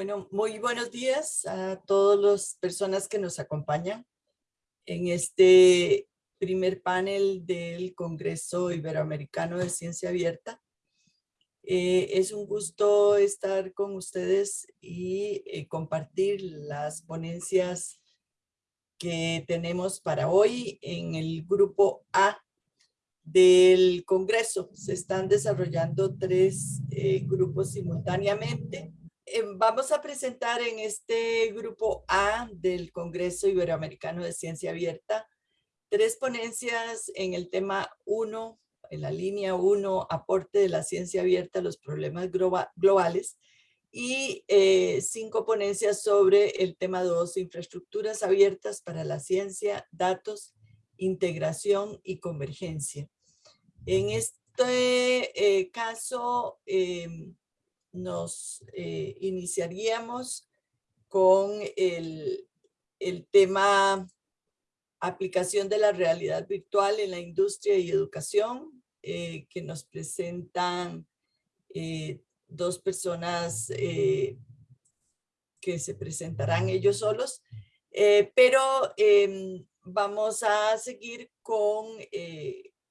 Bueno, muy buenos días a todas las personas que nos acompañan en este primer panel del Congreso Iberoamericano de Ciencia Abierta. Eh, es un gusto estar con ustedes y eh, compartir las ponencias que tenemos para hoy en el grupo A del Congreso. Se están desarrollando tres eh, grupos simultáneamente. Vamos a presentar en este grupo A del Congreso Iberoamericano de Ciencia Abierta tres ponencias en el tema 1, en la línea 1, aporte de la ciencia abierta a los problemas globales, y eh, cinco ponencias sobre el tema 2, infraestructuras abiertas para la ciencia, datos, integración y convergencia. En este eh, caso, em, nos eh, iniciaríamos con el, el tema aplicación de la realidad virtual en la industria y educación, eh, que nos presentan eh, dos personas que se presentarán ellos solos, pero em, vamos a seguir con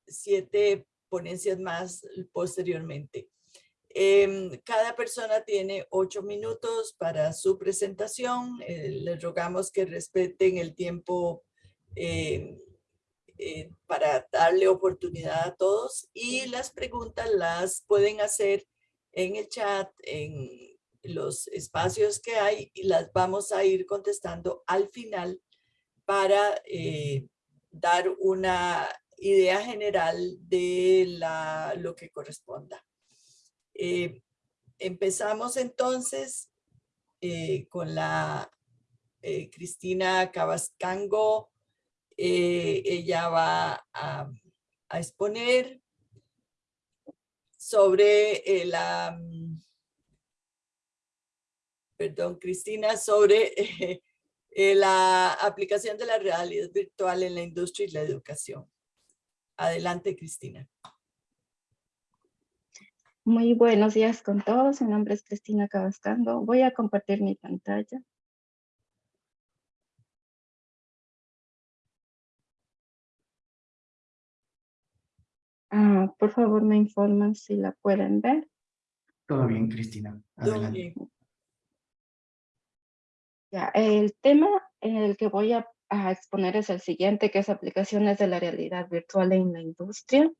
siete ponencias más posteriormente. Em, cada persona tiene ocho minutos para su presentación. les rogamos que respeten el tiempo eh, eh, para darle oportunidad a todos y las preguntas las pueden hacer en el chat, en los espacios que hay y las vamos a ir contestando al final para eh, dar una idea general de la, lo que corresponda. Empezamos entonces con la Cristina Cabascango eh, ella va a, exponer sobre eh, la, perdón, Cristina, sobre eh, la aplicación de la realidad virtual en la industria y la educación. Adelante, Cristina. Muy buenos días con todos. Mi nombre es Cristina Cabascando. Voy a compartir mi pantalla. Ah, por favor, me informan si la pueden ver. Todo bien, Cristina. Adelante. Ya, el tema en el que voy a, exponer es el siguiente, que es aplicaciones de la realidad virtual en la industria.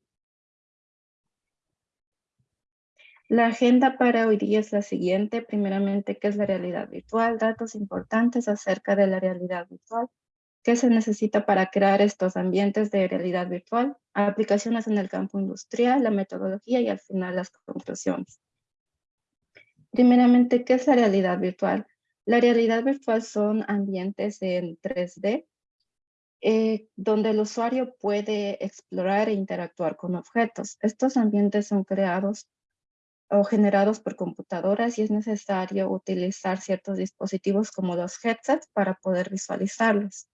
La agenda para hoy día es la siguiente. Primeramente, ¿qué es la realidad virtual? Datos importantes acerca de la realidad virtual. ¿Qué se necesita para crear estos ambientes de realidad virtual? Aplicaciones en el campo industrial, la metodología y al final las conclusiones. Primeramente, ¿qué es la realidad virtual? La realidad virtual son ambientes en 3D eh, donde el usuario puede explorar e interactuar con objetos. Estos ambientes son creados o generados por computadoras y es necesario utilizar ciertos dispositivos como los headsets para poder visualizarlos.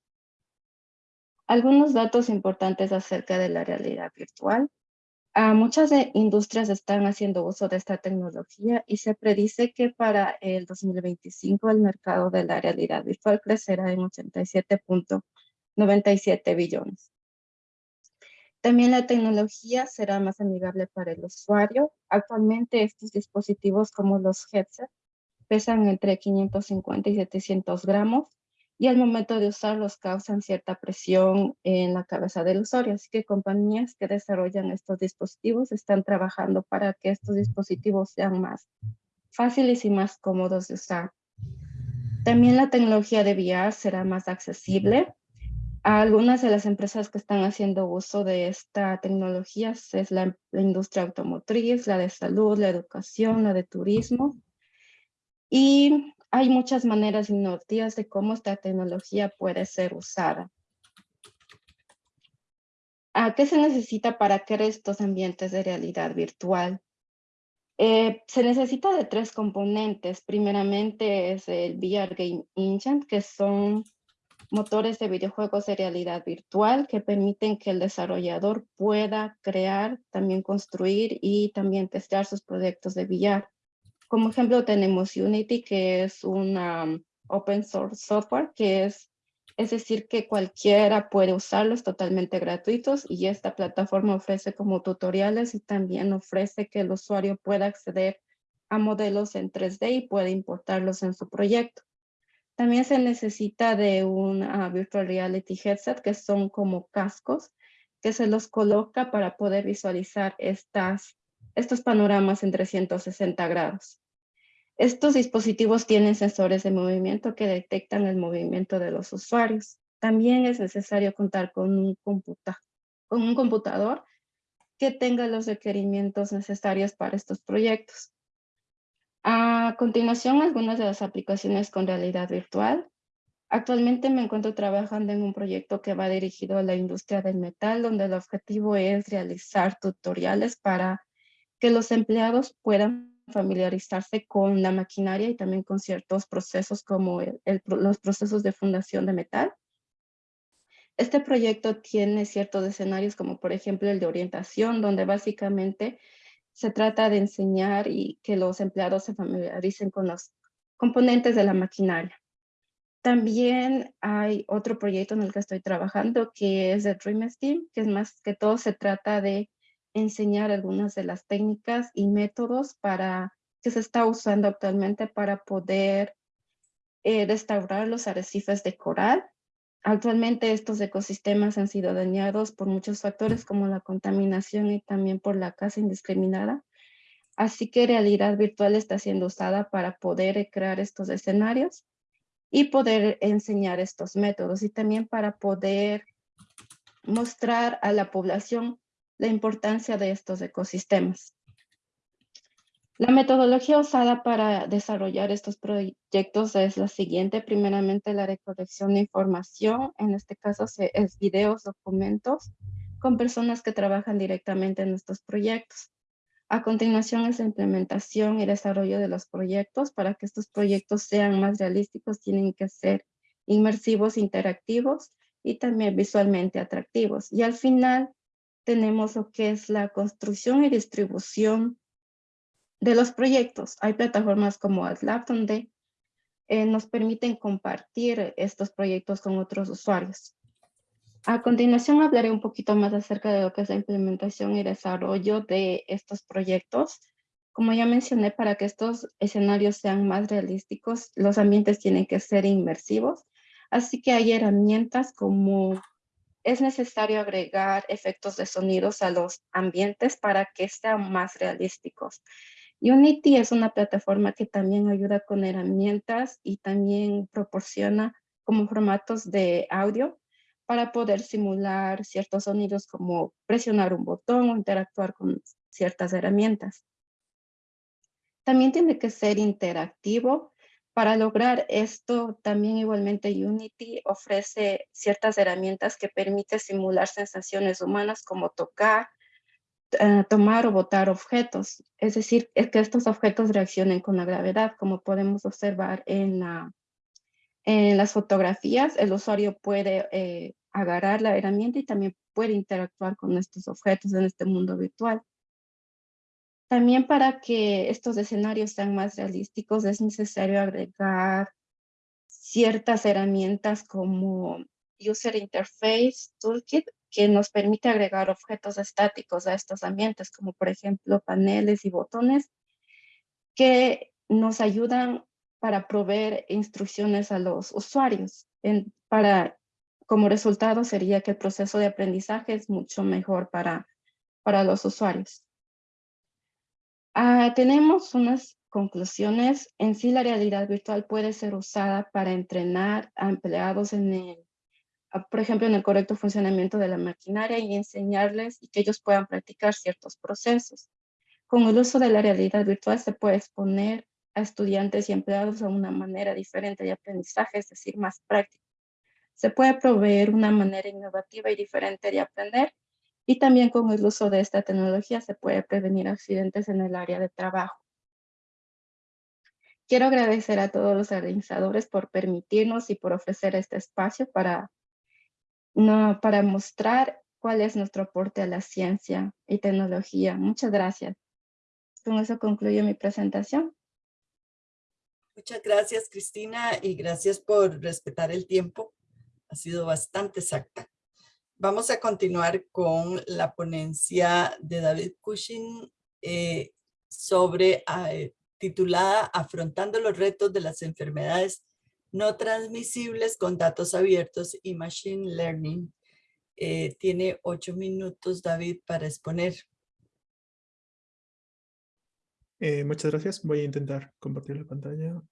Algunos datos importantes acerca de la realidad virtual. Ah, muchas industrias están haciendo uso de esta tecnología y se predice que para el 2025 el mercado de la realidad virtual crecerá en 87.97 billones. También la tecnología será más amigable para el usuario. Actualmente estos dispositivos como los headsets pesan entre 550 y 700 gramos y al momento de usarlos causan cierta presión en la cabeza del usuario. Así que compañías que desarrollan estos dispositivos están trabajando para que estos dispositivos sean más fáciles y más cómodos de usar. También la tecnología de VR será más accesible. Algunas de las empresas que están haciendo uso de esta tecnología es la, la industria automotriz, la de salud, la educación, la de turismo. Y hay muchas maneras innovativas de cómo esta tecnología puede ser usada. ¿A qué se necesita para crear estos ambientes de realidad virtual? Eh, se necesita de tres componentes. Primeramente es el VR Game Engine, que son motores de videojuegos de realidad virtual que permiten que el desarrollador pueda crear, también construir y también testear sus proyectos de VR. Como ejemplo tenemos Unity, que es una open source software, que es, es decir, que cualquiera puede usarlos totalmente gratuitos y esta plataforma ofrece como tutoriales y también ofrece que el usuario pueda acceder a modelos en 3D y puede importarlos en su proyecto. También se necesita de un ah, Virtual Reality Headset, que son como cascos, que se los coloca para poder visualizar estas, estos panoramas en 360 grados. Estos dispositivos tienen sensores de movimiento que detectan el movimiento de los usuarios. También es necesario contar con un, computa con un computador que tenga los requerimientos necesarios para estos proyectos. A continuación, algunas de las aplicaciones con realidad virtual. Actualmente me encuentro trabajando en un proyecto que va dirigido a la industria del metal, donde el objetivo es realizar tutoriales para que los empleados puedan familiarizarse con la maquinaria y también con ciertos procesos como los procesos de fundación de metal. Este proyecto tiene ciertos escenarios como por ejemplo el de orientación, donde básicamente se trata de enseñar y que los empleados se familiaricen con los componentes de la maquinaria. También hay otro proyecto en el que estoy trabajando que es de Dream Steam, que es más que todo se trata de enseñar algunas de las técnicas y métodos para que se está usando actualmente para poder eh, restaurar los arrecifes de coral Actualmente estos ecosistemas han sido dañados por muchos factores como la contaminación y también por la caza indiscriminada. Así que realidad virtual está siendo usada para poder crear estos escenarios y poder enseñar estos métodos y también para poder mostrar a la población la importancia de estos ecosistemas. La metodología usada para desarrollar estos proyectos es la siguiente. Primeramente, la recolección de información. En este caso, es videos, documentos con personas que trabajan directamente en estos proyectos. A continuación es la implementación y desarrollo de los proyectos. Para que estos proyectos sean más realísticos, tienen que ser inmersivos, interactivos y también visualmente atractivos. Y al final tenemos lo que es la construcción y distribución de los proyectos. Hay plataformas como AdLab donde eh, nos permiten compartir estos proyectos con otros usuarios. A continuación hablaré un poquito más acerca de lo que es la implementación y desarrollo de estos proyectos. Como ya mencioné, para que estos escenarios sean más realísticos, los ambientes tienen que ser inmersivos. Así que hay herramientas como es necesario agregar efectos de sonidos a los ambientes para que sean más realísticos. Unity es una plataforma que también ayuda con herramientas y también proporciona como formatos de audio para poder simular ciertos sonidos como presionar un botón o interactuar con ciertas herramientas. También tiene que ser interactivo. Para lograr esto, también igualmente Unity ofrece ciertas herramientas que permiten simular sensaciones humanas como tocar, eh, tomar o botar objetos, es decir, que estos objetos reaccionen con la gravedad, como podemos observar en las fotografías, el usuario puede eh, agarrar la herramienta y también puede interactuar con estos objetos en este mundo virtual. También para que estos escenarios sean más realísticos es necesario agregar ciertas herramientas como User Interface Toolkit que nos permite agregar objetos estáticos a estos ambientes, como por ejemplo paneles y botones, que nos ayudan para proveer instrucciones a los usuarios. para, como resultado sería que el proceso de aprendizaje es mucho mejor para, para los usuarios. Ah, tenemos unas conclusiones. En sí, la realidad virtual puede ser usada para entrenar a empleados en el por ejemplo, en el correcto funcionamiento de la maquinaria y enseñarles y que ellos puedan practicar ciertos procesos. Con el uso de la realidad virtual se puede exponer a estudiantes y empleados a una manera diferente de aprendizaje, es decir, más práctica. Se puede proveer una manera innovativa y diferente de aprender y también con el uso de esta tecnología se puede prevenir accidentes en el área de trabajo. Quiero agradecer a todos los organizadores por permitirnos y por ofrecer este espacio para no, para mostrar cuál es nuestro aporte a la ciencia y tecnología. Muchas gracias. Con eso concluyo mi presentación. Muchas gracias, Cristina, y gracias por respetar el tiempo. Ha sido bastante exacta. Vamos a continuar con la ponencia de David Cushing eh, sobre, eh, titulada Afrontando los retos de las enfermedades no transmisibles con datos abiertos y Machine Learning. Eh, tiene ocho minutos, David, para exponer. Eh, muchas gracias. Voy a intentar compartir la pantalla.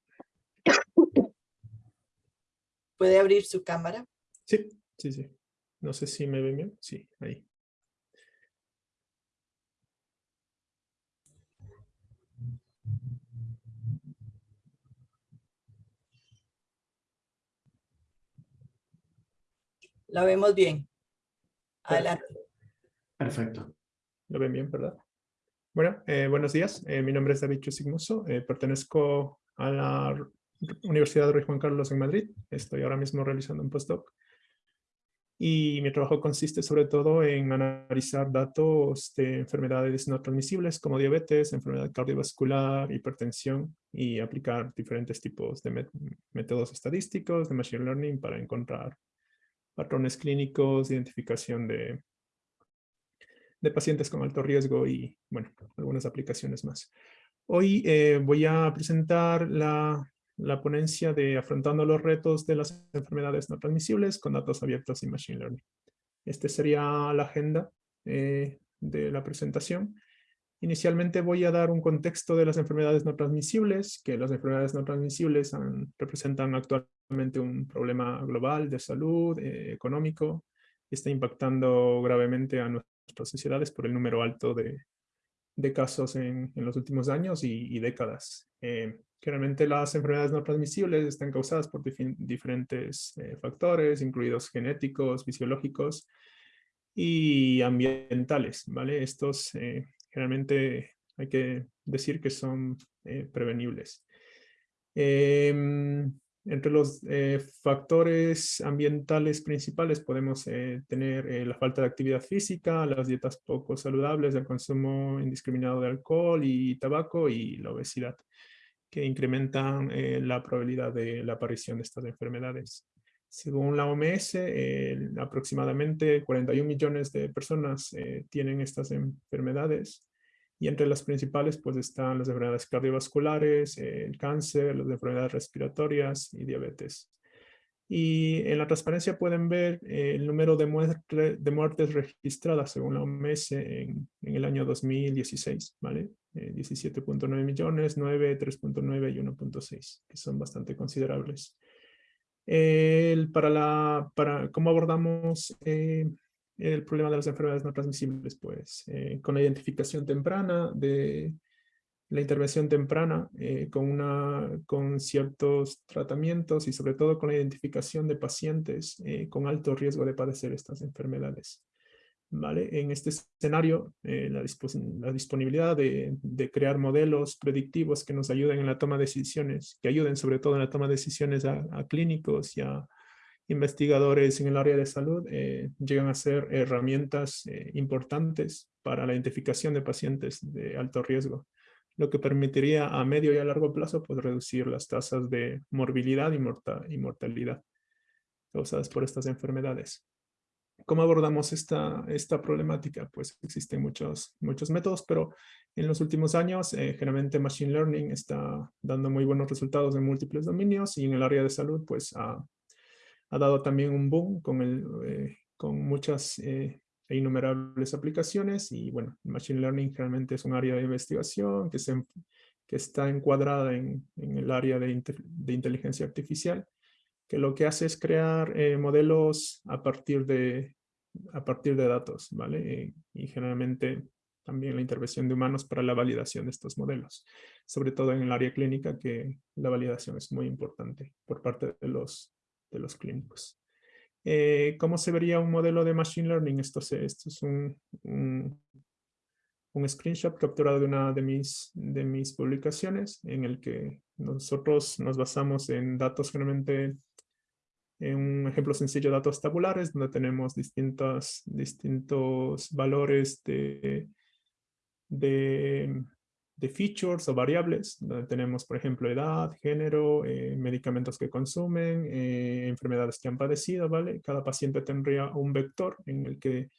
¿Puede abrir su cámara? Sí, sí, sí. No sé si me ven bien. Sí, ahí. La vemos bien. Adelante. Perfecto. Lo ven bien, ¿verdad? Bueno, eh, buenos días. Eh, mi nombre es David Chusigmoso. Eh, pertenezco a la Universidad de Rey Juan Carlos en Madrid. Estoy ahora mismo realizando un postdoc. Y mi trabajo consiste sobre todo en analizar datos de enfermedades no transmisibles como diabetes, enfermedad cardiovascular, hipertensión y aplicar diferentes tipos de métodos estadísticos de Machine Learning para encontrar patrones clínicos, identificación de, pacientes con alto riesgo y, bueno, algunas aplicaciones más. Hoy eh, voy a presentar la, la, ponencia de Afrontando los retos de las enfermedades no transmisibles con datos abiertos y Machine Learning. Esta sería la agenda eh, de la presentación. Inicialmente voy a dar un contexto de las enfermedades no transmisibles, que las enfermedades no transmisibles representan actualmente un problema global de salud, eh, económico, y está impactando gravemente a nuestras sociedades por el número alto de, de casos en, en, los últimos años y, décadas. Eh, generalmente las enfermedades no transmisibles están causadas por diferentes eh, factores, incluidos genéticos, fisiológicos y ambientales, ¿vale? Estos generalmente hay que decir que son eh, prevenibles. Em, entre los eh, factores ambientales principales podemos eh, tener la falta de actividad física, las dietas poco saludables, el consumo indiscriminado de alcohol y tabaco y la obesidad, que incrementan la probabilidad de la aparición de estas enfermedades. Según la OMS, aproximadamente 41 millones de personas eh, tienen estas enfermedades y entre las principales pues están las enfermedades cardiovasculares, el cáncer, las enfermedades respiratorias y diabetes. Y en la transparencia pueden ver eh, el número de, de, muertes registradas según la OMS en, en el año 2016, ¿vale? 17.9 eh, millones, 9, 3.9 y 1.6, que son bastante considerables. El, para, la, para cómo abordamos eh, el problema de las enfermedades no transmisibles, pues eh, con la identificación temprana de la intervención temprana eh, con, una, con ciertos tratamientos y sobre todo con la identificación de pacientes con alto riesgo de padecer estas enfermedades. En este escenario, eh, la, disponibilidad de, crear modelos predictivos que nos ayuden en la toma de decisiones, que ayuden sobre todo en la toma de decisiones a, clínicos y a investigadores en el área de salud, eh, llegan a ser herramientas eh, importantes para la identificación de pacientes de alto riesgo, lo que permitiría a medio y a largo plazo pues, reducir las tasas de morbilidad y mortalidad causadas por estas enfermedades. ¿Cómo abordamos esta, esta problemática? Pues existen muchos, muchos métodos, pero en los últimos años eh, generalmente Machine Learning está dando muy buenos resultados en múltiples dominios y en el área de salud pues ha, ha dado también un boom con, el, eh, con muchas eh, e innumerables aplicaciones y bueno, Machine Learning realmente es un área de investigación que, se, que está encuadrada en, en el área de, de inteligencia artificial que lo que hace es crear eh, modelos a partir, de, a partir de datos, ¿vale? Y, generalmente también la intervención de humanos para la validación de estos modelos, sobre todo en el área clínica que la validación es muy importante por parte de los, de los clínicos. Eh, ¿Cómo se vería un modelo de Machine Learning? Esto, esto es un, un, un, screenshot capturado de una de mis, de mis publicaciones en el que nosotros nos basamos en datos generalmente en un ejemplo sencillo de datos tabulares, donde tenemos distintos, distintos valores de, de de features o variables, donde tenemos, por ejemplo, edad, género, eh, medicamentos que consumen, eh, enfermedades que han padecido, ¿vale? Cada paciente tendría un vector en el que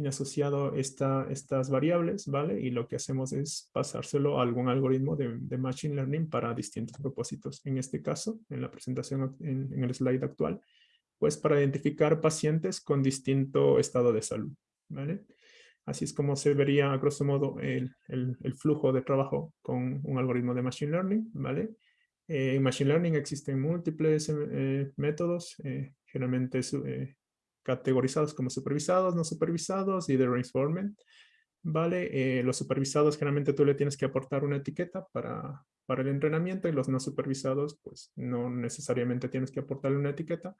tiene asociado esta, estas variables, ¿vale? Y lo que hacemos es pasárselo a algún algoritmo de, Machine Learning para distintos propósitos. En este caso, en la presentación, en, en el slide actual, pues para identificar pacientes con distinto estado de salud, ¿vale? Así es como se vería, a grosso modo, el, el, flujo de trabajo con un algoritmo de Machine Learning, ¿vale? Eh, en Machine Learning existen múltiples eh, métodos, eh, generalmente categorizados como supervisados, no supervisados y de reinforcement, ¿vale? los supervisados generalmente tú le tienes que aportar una etiqueta para, para el entrenamiento y los no supervisados, pues no necesariamente tienes que aportarle una etiqueta.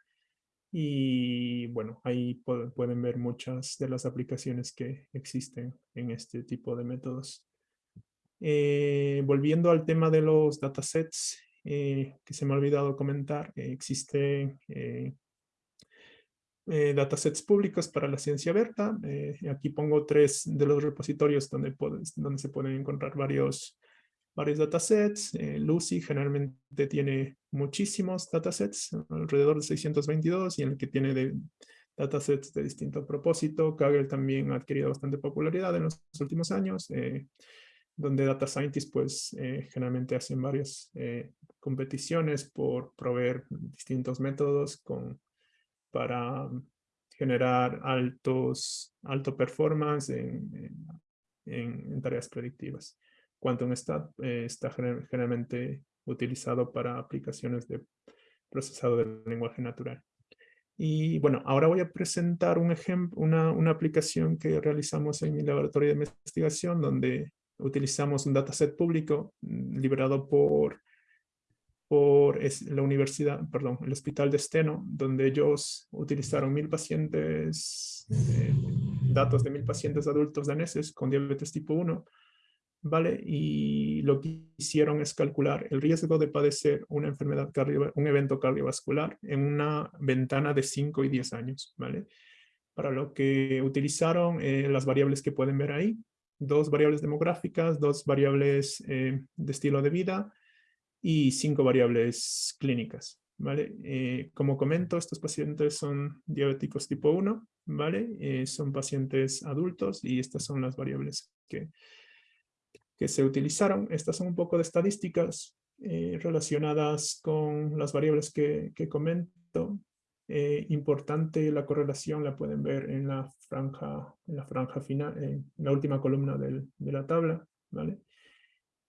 Y bueno, ahí pueden ver muchas de las aplicaciones que existen en este tipo de métodos. Eh, volviendo al tema de los datasets, eh, que se me ha olvidado comentar, eh, existen datasets públicos para la ciencia abierta. aquí pongo tres de los repositorios donde, donde se pueden encontrar varios varios datasets. Eh, Lucy generalmente tiene muchísimos datasets, alrededor de 622, y en el que tiene de, datasets de distinto propósito. Kaggle también ha adquirido bastante popularidad en los últimos años, eh, donde data scientists pues eh, generalmente hacen varias competiciones por proveer distintos métodos con, para generar altos, alto performance en, en tareas predictivas. Quantum está, eh, está generalmente utilizado para aplicaciones de procesado del lenguaje natural. Y bueno, ahora voy a presentar un ejemplo, una, una, aplicación que realizamos en mi laboratorio de investigación donde utilizamos un dataset público mm, liberado por, por la universidad, perdón, el hospital de Steno, donde ellos utilizaron mil pacientes, eh, datos de mil pacientes adultos daneses con diabetes tipo 1 ¿vale? Y lo que hicieron es calcular el riesgo de padecer una enfermedad un evento cardiovascular en una ventana de 5 y 10 años, ¿vale? Para lo que utilizaron eh, las variables que pueden ver ahí, dos variables demográficas, dos variables eh, de estilo de vida y cinco variables clínicas, ¿vale? Eh, como comento, estos pacientes son diabéticos tipo 1, ¿vale? son pacientes adultos y estas son las variables que que se utilizaron. Estas son un poco de estadísticas eh, relacionadas con las variables que, que comento. Eh, importante la correlación la pueden ver en la franja, en la franja final, en la última columna de la tabla, ¿vale?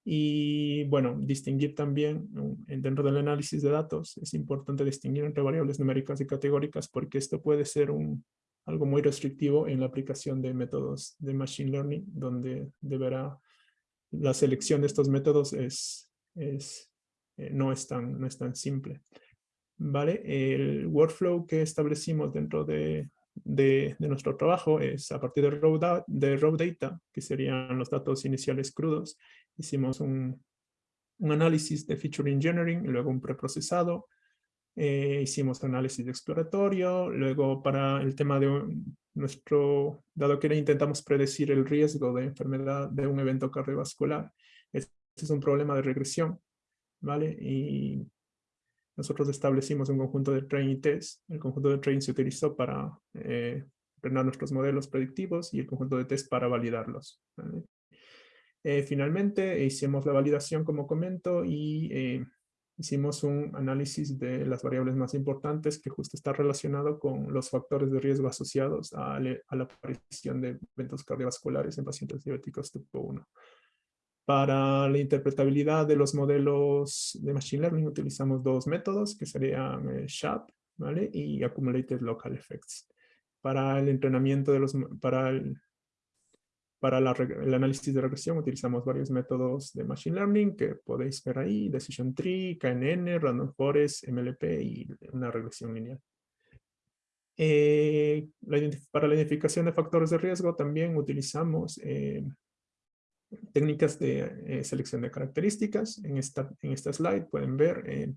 Y bueno, distinguir también dentro del análisis de datos, es importante distinguir entre variables numéricas y categóricas porque esto puede ser un, algo muy restrictivo en la aplicación de métodos de Machine Learning, donde deberá la selección de estos métodos es, es, eh, no, es tan, no es tan simple. ¿Vale? El workflow que establecimos dentro de, de, nuestro trabajo es a partir de raw, de raw, data, que serían los datos iniciales crudos. Hicimos un, análisis de feature engineering, luego un preprocesado, eh, hicimos análisis exploratorio, luego para el tema de nuestro, dado que intentamos predecir el riesgo de enfermedad de un evento cardiovascular, este es un problema de regresión, ¿vale? Y nosotros establecimos un conjunto de train y test. El conjunto de train se utilizó para eh, entrenar nuestros modelos predictivos y el conjunto de test para validarlos. Eh, finalmente hicimos la validación como comento y eh, hicimos un análisis de las variables más importantes que justo está relacionado con los factores de riesgo asociados a, la aparición de eventos cardiovasculares en pacientes diabéticos tipo 1. Para la interpretabilidad de los modelos de Machine Learning utilizamos dos métodos que serían eh, SHAP ¿vale? y Accumulated Local Effects. Para el entrenamiento de los, para el para el análisis de regresión utilizamos varios métodos de Machine Learning que podéis ver ahí, Decision Tree, KNN, Random Forest, MLP y una regresión lineal. Eh, para la identificación de factores de riesgo también utilizamos eh, técnicas de eh, selección de características. En esta, en esta slide pueden ver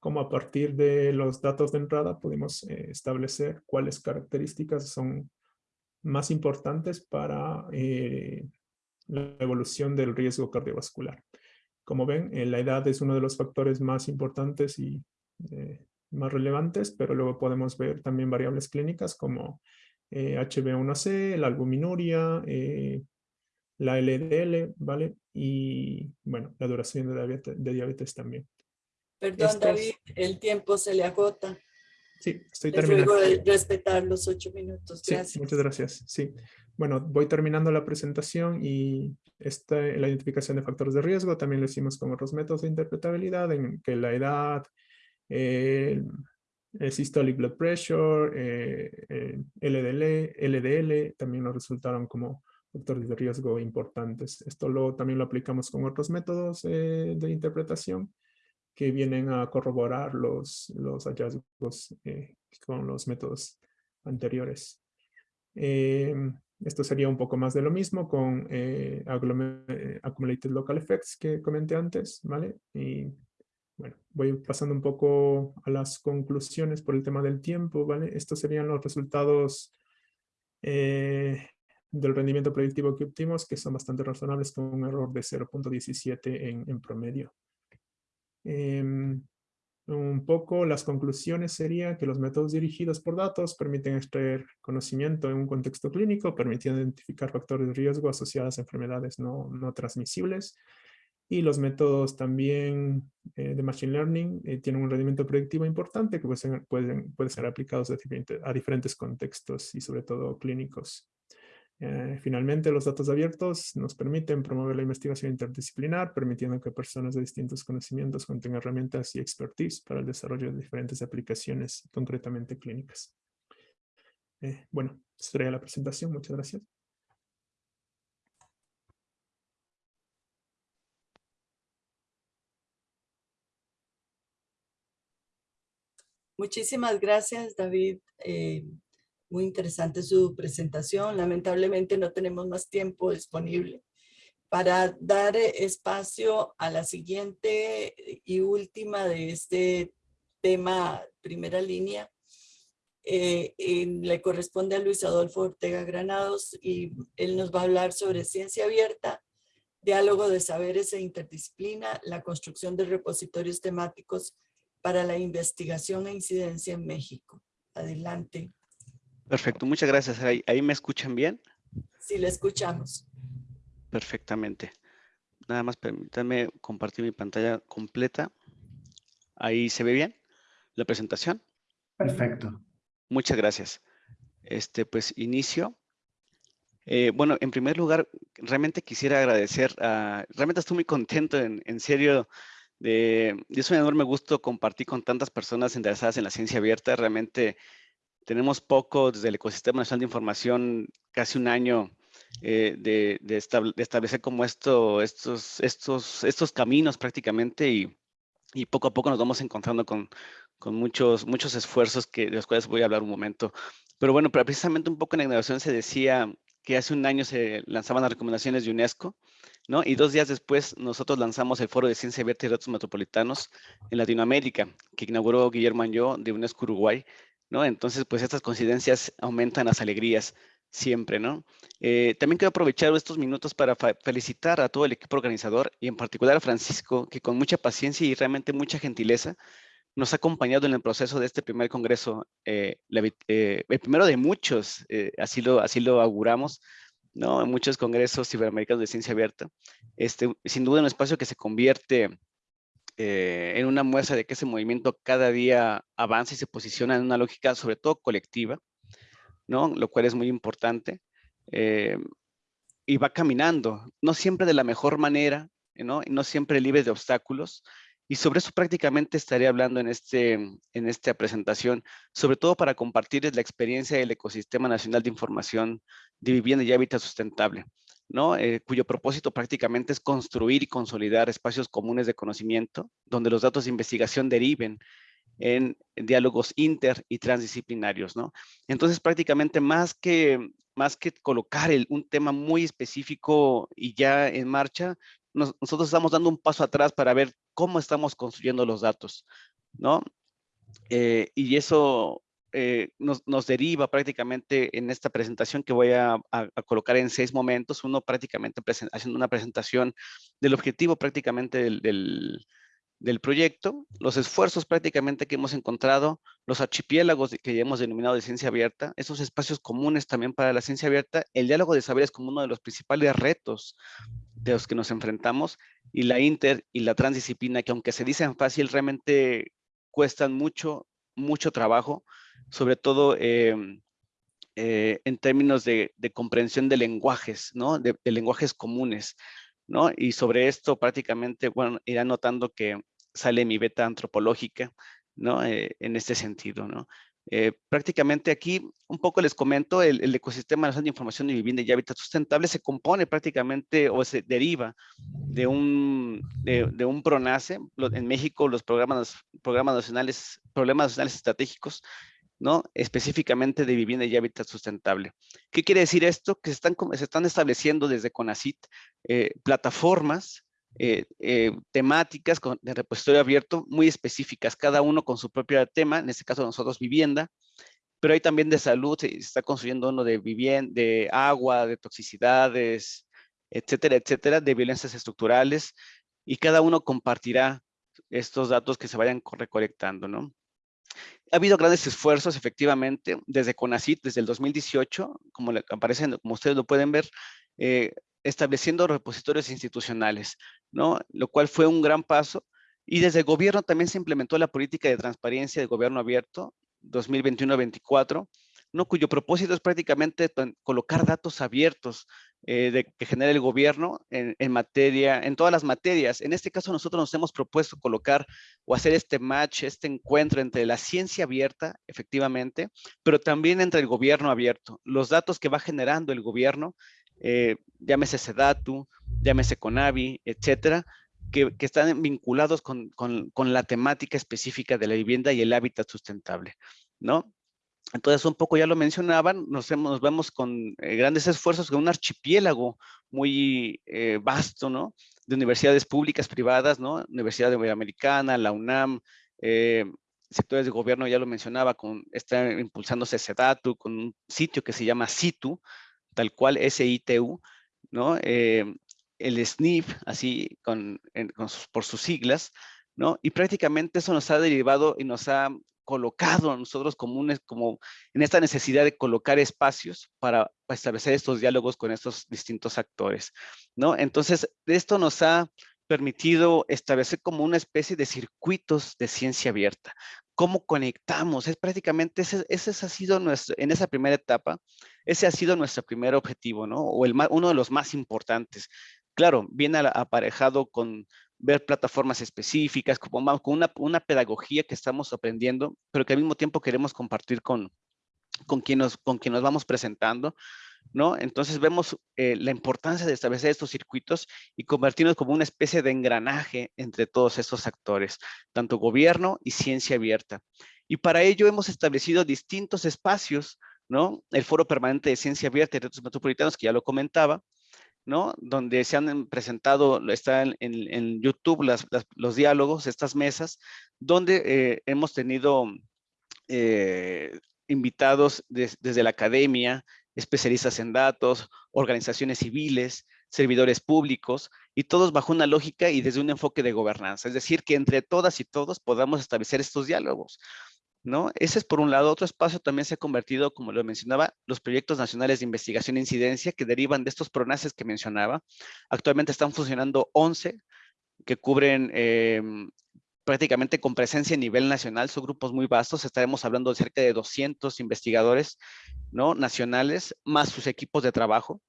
cómo a partir de los datos de entrada podemos establecer cuáles características son más importantes para eh, la evolución del riesgo cardiovascular. Como ven, eh, la edad es uno de los factores más importantes y eh, más relevantes, pero luego podemos ver también variables clínicas como HB1C, la albuminuria, la LDL, ¿vale? Y, bueno, la duración de diabetes, también. Perdón, David, el tiempo se le agota. Sí, estoy terminando. de respetar los ocho minutos. Gracias. Sí, muchas gracias. Sí. Bueno, voy terminando la presentación y esta, la identificación de factores de riesgo también lo hicimos con otros métodos de interpretabilidad en que la edad, el, systolic blood pressure, eh, LDL, LDL también nos resultaron como factores de riesgo importantes. Esto lo, también lo aplicamos con otros métodos eh, de interpretación que vienen a corroborar los, los hallazgos eh, con los métodos anteriores. Em, esto sería un poco más de lo mismo con eh, eh, Accumulated Local Effects que comenté antes, ¿vale? Y bueno, voy pasando un poco a las conclusiones por el tema del tiempo, ¿vale? Estos serían los resultados del rendimiento predictivo que obtuvimos, que son bastante razonables con un error de 0.17 en, en promedio. Em, un poco las conclusiones serían que los métodos dirigidos por datos permiten extraer conocimiento en un contexto clínico, permitiendo identificar factores de riesgo asociados a enfermedades no, no transmisibles. Y los métodos también eh, de Machine Learning eh, tienen un rendimiento predictivo importante que pueden ser, aplicados a diferentes contextos y sobre todo clínicos. Eh, finalmente, los datos abiertos nos permiten promover la investigación interdisciplinar, permitiendo que personas de distintos conocimientos cuenten herramientas y expertise para el desarrollo de diferentes aplicaciones, concretamente clínicas. Eh, bueno, sería la presentación. Muchas gracias. Muchísimas gracias, David. Eh, muy interesante su presentación. Lamentablemente no tenemos más tiempo disponible para dar espacio a la siguiente y última de este tema, primera línea. Eh, le corresponde a Luis Adolfo Ortega Granados y él nos va a hablar sobre ciencia abierta, diálogo de saberes e interdisciplina, la construcción de repositorios temáticos para la investigación e incidencia en México. Adelante. Perfecto, muchas gracias. ¿Ahí, me escuchan bien? Sí, le escuchamos. Perfectamente. Nada más permítanme compartir mi pantalla completa. ¿Ahí se ve bien la presentación? Perfecto. Muchas gracias. Este, pues inicio. Eh, bueno, en primer lugar, realmente quisiera agradecer, a, realmente estoy muy contento, en, en serio, de, es un enorme gusto compartir con tantas personas interesadas en la ciencia abierta. Realmente tenemos poco desde el Ecosistema Nacional de Información, casi un año eh, de, establecer como esto, estos, estos, estos caminos prácticamente y, y, poco a poco nos vamos encontrando con, con muchos, muchos esfuerzos que, de los cuales voy a hablar un momento. Pero bueno, precisamente un poco en la inauguración se decía que hace un año se lanzaban las recomendaciones de UNESCO, ¿no? Y dos días después nosotros lanzamos el Foro de Ciencia Abierta y Datos Metropolitanos en Latinoamérica, que inauguró Guillermo Anjó de UNESCO Uruguay, ¿no? Entonces, pues estas coincidencias aumentan las alegrías siempre, ¿no? Eh, también quiero aprovechar estos minutos para felicitar a todo el equipo organizador y en particular a Francisco, que con mucha paciencia y realmente mucha gentileza nos ha acompañado en el proceso de este primer congreso, eh, eh, el primero de muchos, así, lo, así lo auguramos, ¿no? En muchos congresos iberoamericanos de ciencia abierta. Este, sin duda un espacio que se convierte eh, en una muestra de que ese movimiento cada día avanza y se posiciona en una lógica sobre todo colectiva, ¿no? Lo cual es muy importante. Eh, y va caminando, no siempre de la mejor manera, ¿no? No siempre libre de obstáculos. Y sobre eso prácticamente estaré hablando en, este, en esta presentación, sobre todo para compartirles la experiencia del Ecosistema Nacional de Información de Vivienda y Hábitat Sustentable. ¿no? Eh, cuyo propósito prácticamente es construir y consolidar espacios comunes de conocimiento, donde los datos de investigación deriven en, diálogos inter y transdisciplinarios, ¿no? Entonces, prácticamente más que, más que colocar un tema muy específico y ya en marcha, nosotros estamos dando un paso atrás para ver cómo estamos construyendo los datos, ¿no? Eh, y eso eh, nos, nos, deriva prácticamente en esta presentación que voy a, a, a colocar en seis momentos, uno prácticamente haciendo una presentación del objetivo prácticamente del, del, del, proyecto, los esfuerzos prácticamente que hemos encontrado, los archipiélagos que hemos denominado de ciencia abierta, esos espacios comunes también para la ciencia abierta, el diálogo de saberes como uno de los principales retos de los que nos enfrentamos y la inter y la transdisciplina que aunque se dicen fácil realmente cuestan mucho, mucho trabajo, sobre todo eh, eh, en términos de, comprensión de lenguajes, ¿no? De, lenguajes comunes, ¿no? Y sobre esto prácticamente, bueno, irá notando que sale mi beta antropológica, ¿no? Eh, en este sentido, ¿no? Eh, prácticamente aquí un poco les comento, el, ecosistema de información y vivienda y hábitat sustentable se compone prácticamente o se deriva de un, de, de un PRONACE. En México los programas, programas nacionales, problemas nacionales estratégicos, ¿no? Específicamente de vivienda y hábitat sustentable. ¿Qué quiere decir esto? Que se están, estableciendo desde CONACIT eh, plataformas eh, eh, temáticas con, de repositorio abierto muy específicas, cada uno con su propio tema, en este caso nosotros vivienda, pero hay también de salud, se está construyendo uno de vivienda, de agua, de toxicidades, etcétera, etcétera, de violencias estructurales, y cada uno compartirá estos datos que se vayan recolectando, ¿no? Ha habido grandes esfuerzos, efectivamente, desde CONACIT, desde el 2018, como aparecen, como ustedes lo pueden ver, eh, estableciendo repositorios institucionales, ¿no? Lo cual fue un gran paso. Y desde el gobierno también se implementó la política de transparencia de gobierno abierto 2021-24, ¿no? cuyo propósito es prácticamente colocar datos abiertos eh, de, que genera el gobierno en, materia, en todas las materias. En este caso nosotros nos hemos propuesto colocar o hacer este match, este encuentro entre la ciencia abierta, efectivamente, pero también entre el gobierno abierto. Los datos que va generando el gobierno eh, llámese Sedatu, llámese Conavi, etcétera, que, que están vinculados con, con, la temática específica de la vivienda y el hábitat sustentable, ¿no? Entonces, un poco ya lo mencionaban, nos, hemos, nos vemos con eh, grandes esfuerzos, con un archipiélago muy eh, vasto, ¿no? De universidades públicas, privadas, ¿no? Universidad Americana, la UNAM, eh, sectores de gobierno, ya lo mencionaba, con, está impulsándose Sedatu, con un sitio que se llama Situ, tal cual SITU, ¿no? El SNIF, así con sus, por sus siglas, ¿no? Y prácticamente eso nos ha derivado y nos ha colocado a nosotros comunes como en esta necesidad de colocar espacios para, para establecer estos diálogos con estos distintos actores, ¿no? Entonces, esto nos ha permitido establecer como una especie de circuitos de ciencia abierta. ¿Cómo conectamos? Es prácticamente, ese, ese ha sido nuestro, en esa primera etapa, ese ha sido nuestro primer objetivo, ¿no? O el, uno de los más importantes. Claro, viene aparejado con ver plataformas específicas, como, con una, una pedagogía que estamos aprendiendo, pero que al mismo tiempo queremos compartir con, con, quien, nos, con quien nos vamos presentando, ¿no? Entonces vemos eh, la importancia de establecer estos circuitos y convertirnos como una especie de engranaje entre todos estos actores, tanto gobierno y ciencia abierta. Y para ello hemos establecido distintos espacios, ¿no? El Foro Permanente de Ciencia Abierta y Retos Metropolitanos, que ya lo comentaba, Donde se han presentado, está en, en, YouTube los diálogos, estas mesas, donde eh, hemos tenido eh, invitados de, desde la academia, especialistas en datos, organizaciones civiles, servidores públicos, y todos bajo una lógica y desde un enfoque de gobernanza. Es decir, que entre todas y todos podamos establecer estos diálogos. ¿No? Ese es por un lado. Otro espacio también se ha convertido, como lo mencionaba, los proyectos nacionales de investigación e incidencia que derivan de estos pronaces que mencionaba. Actualmente están funcionando 11 que cubren eh, prácticamente con presencia a nivel nacional, son grupos muy vastos, estaremos hablando de cerca de 200 investigadores ¿no? nacionales, más sus equipos de trabajo,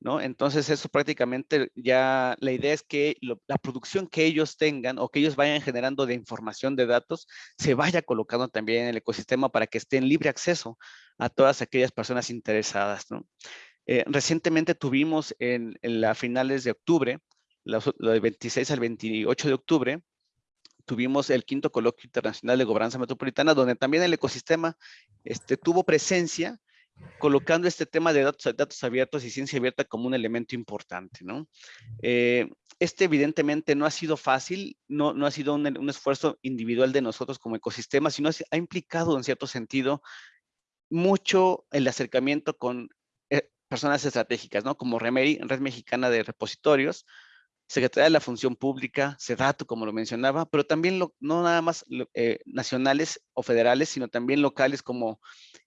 ¿no? Entonces eso prácticamente ya, la idea es que la producción que ellos tengan o que ellos vayan generando de información de datos, se vaya colocando también en el ecosistema para que esté en libre acceso a todas aquellas personas interesadas. Eh, recientemente tuvimos en, en finales de octubre, lo del 26 al 28 de octubre, tuvimos el quinto coloquio internacional de gobernanza metropolitana, donde también el ecosistema este, tuvo presencia colocando este tema de datos, datos abiertos y ciencia abierta como un elemento importante, ¿no? Eh, este evidentemente no ha sido fácil, no, no ha sido un, esfuerzo individual de nosotros como ecosistema, sino ha implicado en cierto sentido mucho el acercamiento con eh, personas estratégicas, ¿no? Como REMERI, Red Mexicana de Repositorios, Secretaría de la Función Pública, SEDATU, como lo mencionaba, pero también no nada más eh, nacionales o federales, sino también locales como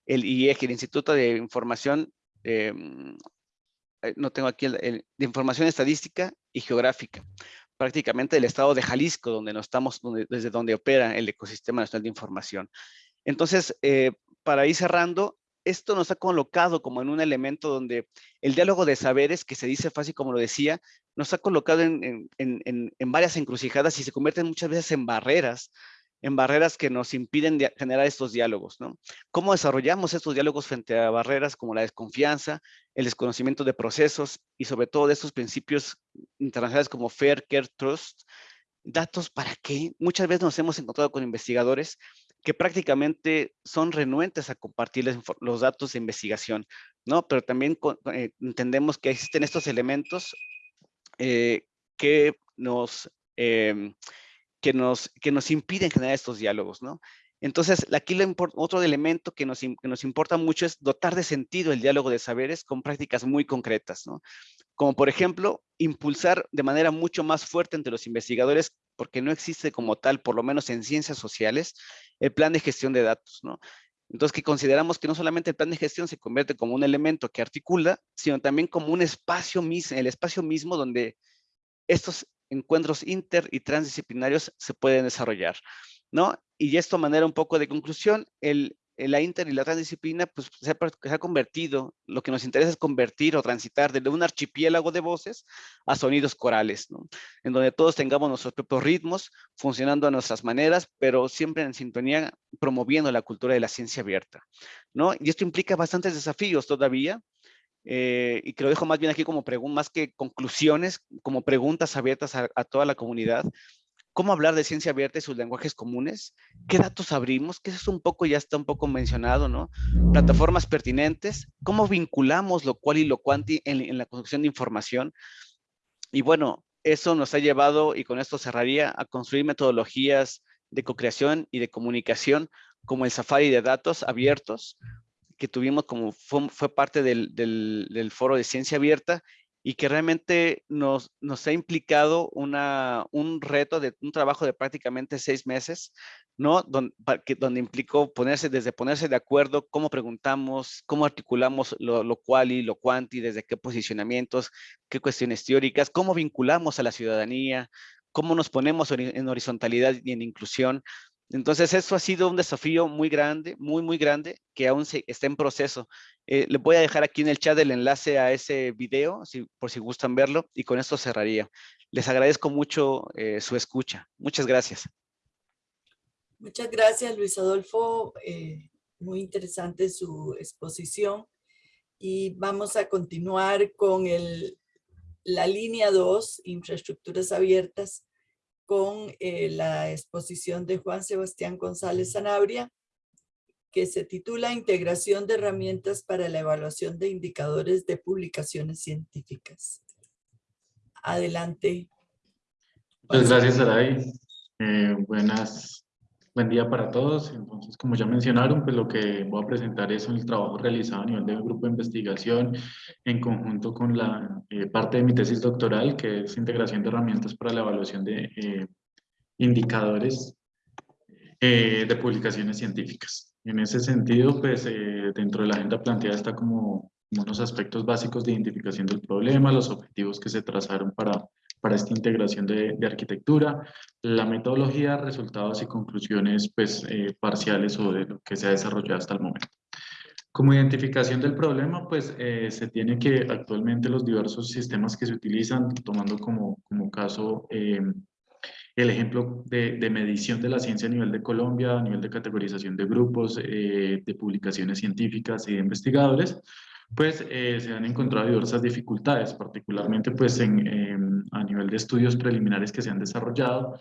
el IEG, el Instituto de Información, eh, no tengo aquí, el, de Información Estadística y Geográfica, prácticamente del estado de Jalisco, donde nos estamos, desde donde opera el ecosistema nacional de información. Entonces, eh, para ir cerrando, esto nos ha colocado como en un elemento donde el diálogo de saberes, que se dice fácil como lo decía, nos ha colocado en, varias encrucijadas y se convierten muchas veces en barreras, en barreras que nos impiden generar estos diálogos. ¿Cómo desarrollamos estos diálogos frente a barreras como la desconfianza, el desconocimiento de procesos y sobre todo de estos principios internacionales como Fair, Care, Trust? ¿Datos para qué? Muchas veces nos hemos encontrado con investigadores que prácticamente son renuentes a compartir los datos de investigación, ¿no? Pero también eh, entendemos que existen estos elementos eh, que nos... Eh, que nos, que nos impiden generar estos diálogos, ¿no? Entonces, aquí otro elemento que nos, que nos importa mucho es dotar de sentido el diálogo de saberes con prácticas muy concretas, ¿no? Como por ejemplo, impulsar de manera mucho más fuerte entre los investigadores, porque no existe como tal, por lo menos en ciencias sociales, el plan de gestión de datos, ¿no? Entonces, que consideramos que no solamente el plan de gestión se convierte como un elemento que articula, sino también como un espacio mismo, el espacio mismo donde estos encuentros inter y transdisciplinarios se pueden desarrollar, ¿no? Y esto a manera un poco de conclusión, el, la inter y la transdisciplina pues se ha, convertido, lo que nos interesa es convertir o transitar desde un archipiélago de voces a sonidos corales. En donde todos tengamos nuestros propios ritmos, funcionando a nuestras maneras, pero siempre en sintonía, promoviendo la cultura de la ciencia abierta, ¿no? Y esto implica bastantes desafíos todavía, eh, y que lo dejo más bien aquí como más que conclusiones, como preguntas abiertas a, toda la comunidad. ¿Cómo hablar de ciencia abierta y sus lenguajes comunes? ¿Qué datos abrimos? Que eso es un poco, ya está un poco mencionado, ¿no? Plataformas pertinentes. ¿Cómo vinculamos lo cual y lo cuanti en, en la construcción de información? Y bueno, eso nos ha llevado, y con esto cerraría, a construir metodologías de co-creación y de comunicación como el Safari de datos abiertos, que tuvimos como fue, fue parte del, del, del, foro de ciencia abierta y que realmente nos, nos ha implicado una, un reto de un trabajo de prácticamente seis meses, ¿no? Donde, donde implicó ponerse, desde ponerse de acuerdo, cómo preguntamos, cómo articulamos lo, lo cual y lo cuanti, desde qué posicionamientos, qué cuestiones teóricas, cómo vinculamos a la ciudadanía, cómo nos ponemos en horizontalidad y en inclusión, entonces, eso ha sido un desafío muy grande, muy, muy grande, que aún se, está en proceso. Eh, le voy a dejar aquí en el chat el enlace a ese video, si, por si gustan verlo, y con esto cerraría. Les agradezco mucho eh, su escucha. Muchas gracias. Muchas gracias, Luis Adolfo. Eh, muy interesante su exposición. Y vamos a continuar con la línea 2, infraestructuras abiertas, con eh, la exposición de Juan Sebastián González Sanabria, que se titula Integración de herramientas para la evaluación de indicadores de publicaciones científicas. Adelante. Muchas gracias, Saray. Eh, buenas, buen día para todos. Entonces, como ya mencionaron, pues lo que voy a presentar es el trabajo realizado a nivel del grupo de investigación en conjunto con la eh, parte de mi tesis doctoral, que es integración de herramientas para la evaluación de eh, indicadores eh, de publicaciones científicas. En ese sentido, pues eh, dentro de la agenda planteada está como, como unos aspectos básicos de identificación del problema, los objetivos que se trazaron para para esta integración de, de, arquitectura, la metodología, resultados y conclusiones pues, eh, parciales o de lo que se ha desarrollado hasta el momento. Como identificación del problema, pues eh, se tiene que actualmente los diversos sistemas que se utilizan, tomando como, como caso eh, el ejemplo de, de, medición de la ciencia a nivel de Colombia, a nivel de categorización de grupos, eh, de publicaciones científicas y de investigadores, pues eh, se han encontrado diversas dificultades, particularmente pues en, eh, a nivel de estudios preliminares que se han desarrollado,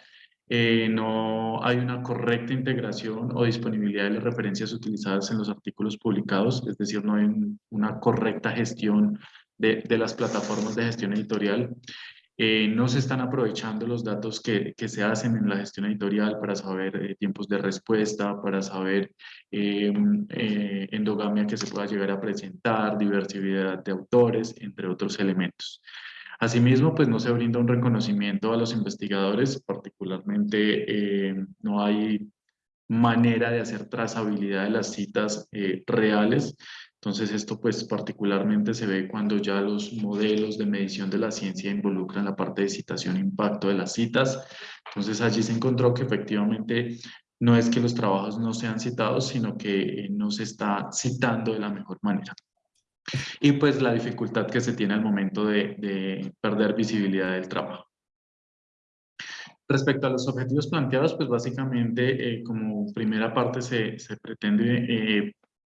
eh, no hay una correcta integración o disponibilidad de las referencias utilizadas en los artículos publicados, es decir, no hay una correcta gestión de, de las plataformas de gestión editorial. Eh, no se están aprovechando los datos que, que, se hacen en la gestión editorial para saber eh, tiempos de respuesta, para saber em, endogamia que se pueda llegar a presentar, diversidad de autores, entre otros elementos. Asimismo, pues no se brinda un reconocimiento a los investigadores, particularmente eh, no hay manera de hacer trazabilidad de las citas eh, reales. Entonces esto pues particularmente se ve cuando ya los modelos de medición de la ciencia involucran la parte de citación e impacto de las citas. Entonces allí se encontró que efectivamente no es que los trabajos no sean citados, sino que no se está citando de la mejor manera y pues la dificultad que se tiene al momento de, perder visibilidad del trabajo. Respecto a los objetivos planteados, pues básicamente eh, como primera parte se, pretende eh,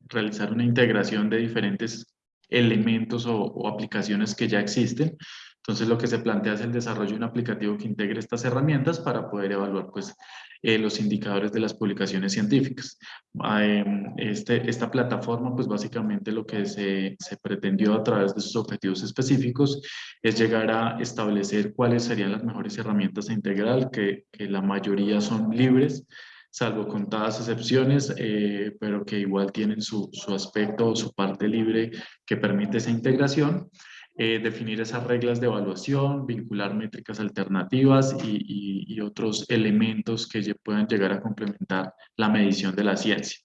realizar una integración de diferentes elementos o, aplicaciones que ya existen. Entonces lo que se plantea es el desarrollo de un aplicativo que integre estas herramientas para poder evaluar pues eh, los indicadores de las publicaciones científicas. Ah, em, este, esta plataforma, pues básicamente lo que se, se, pretendió a través de sus objetivos específicos es llegar a establecer cuáles serían las mejores herramientas a integrar, que, que la mayoría son libres, salvo contadas excepciones, eh, pero que igual tienen su, su aspecto o su parte libre que permite esa integración. Eh, definir esas reglas de evaluación, vincular métricas alternativas y, y, otros elementos que puedan llegar a complementar la medición de la ciencia.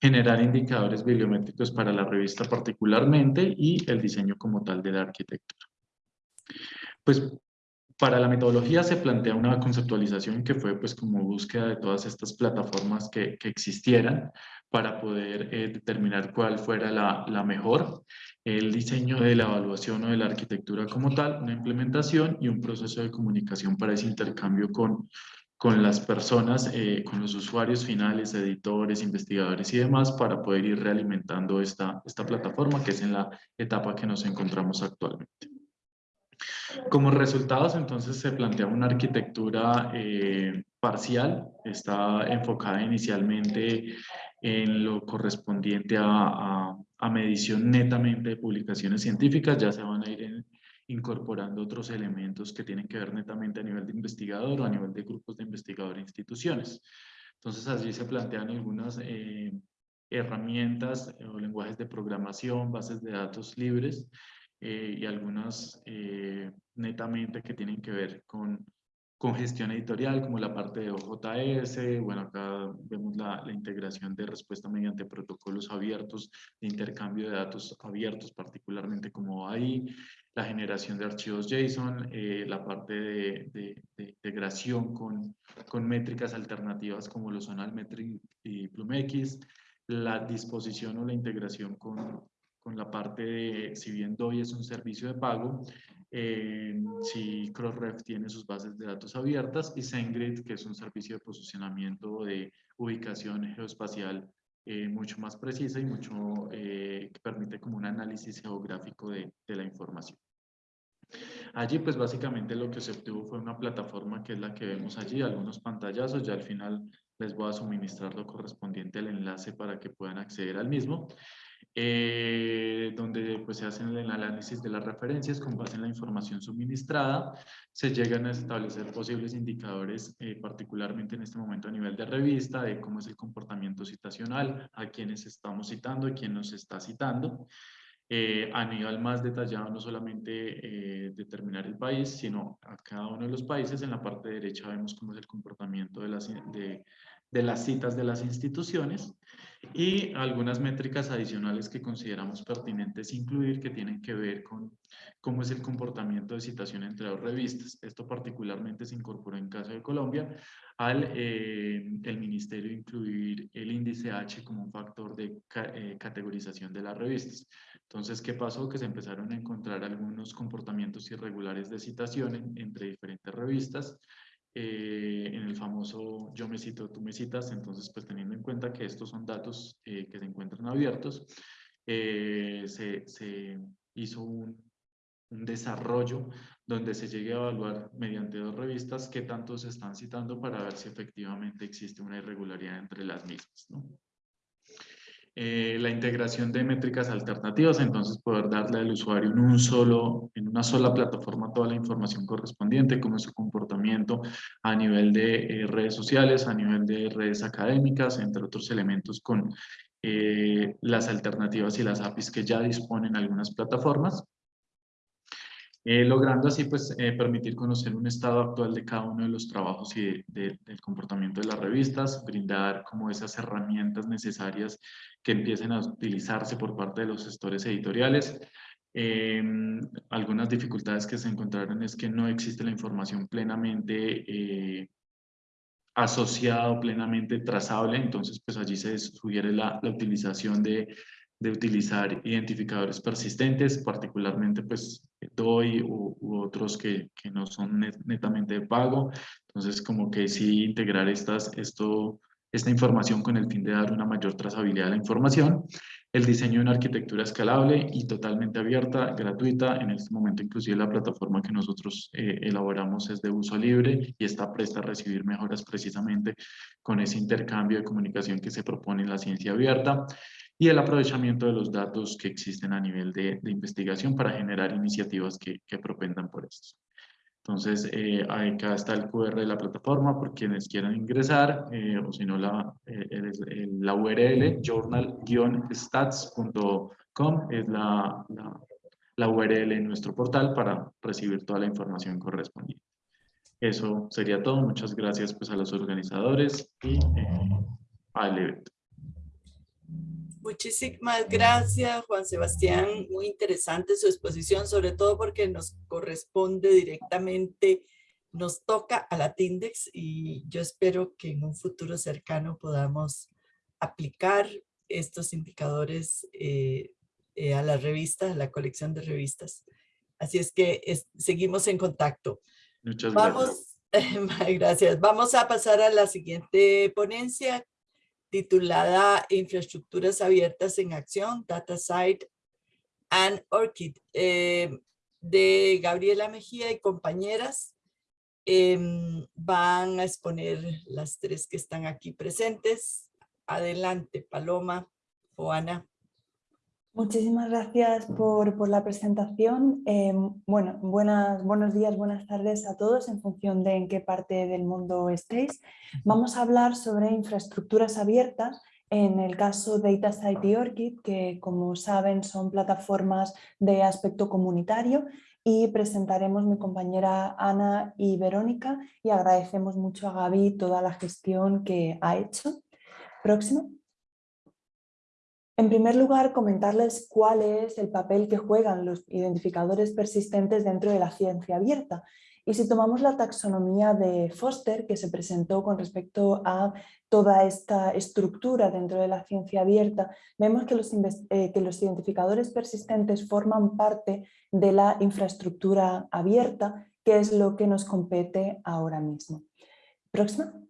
Generar indicadores bibliométricos para la revista particularmente y el diseño como tal de la arquitectura. Pues para la metodología se plantea una conceptualización que fue pues como búsqueda de todas estas plataformas que, que existieran para poder eh, determinar cuál fuera la, la mejor el diseño de la evaluación o de la arquitectura como tal, una implementación y un proceso de comunicación para ese intercambio con, con las personas, eh, con los usuarios finales, editores, investigadores y demás, para poder ir realimentando esta, esta plataforma, que es en la etapa que nos encontramos actualmente. Como resultados, entonces, se plantea una arquitectura eh, parcial, está enfocada inicialmente en lo correspondiente a, a, medición netamente de publicaciones científicas, ya se van a ir incorporando otros elementos que tienen que ver netamente a nivel de investigador o a nivel de grupos de investigador e instituciones. Entonces allí se plantean algunas eh, herramientas o lenguajes de programación, bases de datos libres eh, y algunas eh, netamente que tienen que ver con con gestión editorial, como la parte de OJS, bueno, acá vemos la, la, integración de respuesta mediante protocolos abiertos, de intercambio de datos abiertos, particularmente como ahí, la generación de archivos JSON, eh, la parte de, de, de, integración con, con métricas alternativas como lo son Almetric y PlumX, la disposición o la integración con, con la parte de, si bien DOI es un servicio de pago, eh, si Crossref tiene sus bases de datos abiertas y SendGrid, que es un servicio de posicionamiento de ubicación geoespacial eh, mucho más precisa y mucho eh, que permite como un análisis geográfico de, de, la información. Allí pues básicamente lo que se obtuvo fue una plataforma que es la que vemos allí, algunos pantallazos, ya al final les voy a suministrar lo correspondiente al enlace para que puedan acceder al mismo. Eh, donde pues, se hacen el análisis de las referencias con base en la información suministrada, se llegan a establecer posibles indicadores, eh, particularmente en este momento a nivel de revista, de cómo es el comportamiento citacional, a quienes estamos citando y quién nos está citando. Eh, a nivel más detallado, no solamente determinar el país, sino a cada uno de los países. En la parte derecha vemos cómo es el comportamiento de las, de, de las citas de las instituciones y algunas métricas adicionales que consideramos pertinentes incluir que tienen que ver con cómo es el comportamiento de citación entre dos revistas. Esto particularmente se incorporó en caso de Colombia al eh, el ministerio incluir el índice H como un factor de eh, categorización de las revistas. Entonces, ¿qué pasó? Que se empezaron a encontrar algunos comportamientos irregulares de citación entre diferentes revistas eh, en el famoso yo me cito, tú me citas, entonces pues teniendo en cuenta que estos son datos eh, que se encuentran abiertos, eh, se, se, hizo un, un desarrollo donde se llegue a evaluar mediante dos revistas qué tanto se están citando para ver si efectivamente existe una irregularidad entre las mismas. ¿no? Eh, la integración de métricas alternativas, entonces poder darle al usuario en, un solo, en una sola plataforma toda la información correspondiente, como su comportamiento a nivel de eh, redes sociales, a nivel de redes académicas, entre otros elementos con eh, las alternativas y las APIs que ya disponen algunas plataformas. Eh, logrando así pues eh, permitir conocer un estado actual de cada uno de los trabajos y del comportamiento de las revistas, brindar como esas herramientas necesarias que empiecen a utilizarse por parte de los gestores editoriales. Em, algunas dificultades que se encontraron es que no existe la información plenamente eh, asociada o plenamente trazable, entonces pues allí se sugiere la, la utilización de de utilizar identificadores persistentes, particularmente pues DOI u, otros que, que, no son netamente de pago. Entonces como que sí integrar estas, esto, esta información con el fin de dar una mayor trazabilidad a la información. El diseño de una arquitectura escalable y totalmente abierta, gratuita. En este momento inclusive la plataforma que nosotros eh, elaboramos es de uso libre y está presta a recibir mejoras precisamente con ese intercambio de comunicación que se propone en la ciencia abierta y el aprovechamiento de los datos que existen a nivel de, de investigación para generar iniciativas que, que propendan por esto. Entonces, eh, acá está el QR de la plataforma por quienes quieran ingresar, eh, o si no, la, eh, la URL journal-stats.com es la, la, la, URL en nuestro portal para recibir toda la información correspondiente. Eso sería todo. Muchas gracias pues, a los organizadores y eh, al evento. Muchísimas gracias, Juan Sebastián. Muy interesante su exposición, sobre todo porque nos corresponde directamente, nos toca a la TINDEX y yo espero que en un futuro cercano podamos aplicar estos indicadores eh, eh, a las revistas, a la colección de revistas. Así es que es, seguimos en contacto. Muchas Vamos, gracias. gracias. Vamos a pasar a la siguiente ponencia titulada Infraestructuras Abiertas en Acción, Data Site and ORCID, eh, de Gabriela Mejía y compañeras. Eh, van a exponer las tres que están aquí presentes. Adelante, Paloma o Ana. Muchísimas gracias por, por la presentación. Eh, bueno, buenas, buenos días, buenas tardes a todos en función de en qué parte del mundo estéis. Vamos a hablar sobre infraestructuras abiertas en el caso de DataSite y ORCID, que como saben son plataformas de aspecto comunitario y presentaremos mi compañera Ana y Verónica y agradecemos mucho a Gaby toda la gestión que ha hecho. Próximo. En primer lugar, comentarles cuál es el papel que juegan los identificadores persistentes dentro de la ciencia abierta. Y si tomamos la taxonomía de Foster, que se presentó con respecto a toda esta estructura dentro de la ciencia abierta, vemos que los, eh, identificadores persistentes forman parte de la infraestructura abierta, que es lo que nos compete ahora mismo. Próxima.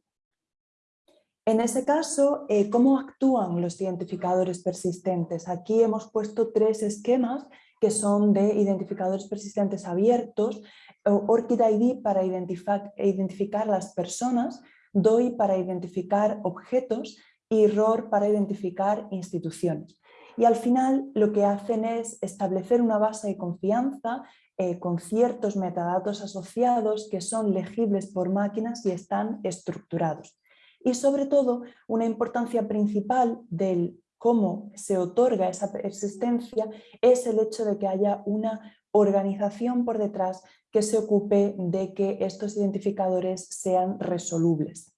En ese caso, eh, ¿cómo actúan los identificadores persistentes? Aquí hemos puesto tres esquemas que son de identificadores persistentes abiertos, ORCID ID para identificar, las personas, DOI para identificar objetos y ROR para identificar instituciones. Y al final lo que hacen es establecer una base de confianza eh, con ciertos metadatos asociados que son legibles por máquinas y están estructurados y sobre todo una importancia principal del cómo se otorga esa persistencia es el hecho de que haya una organización por detrás que se ocupe de que estos identificadores sean resolubles.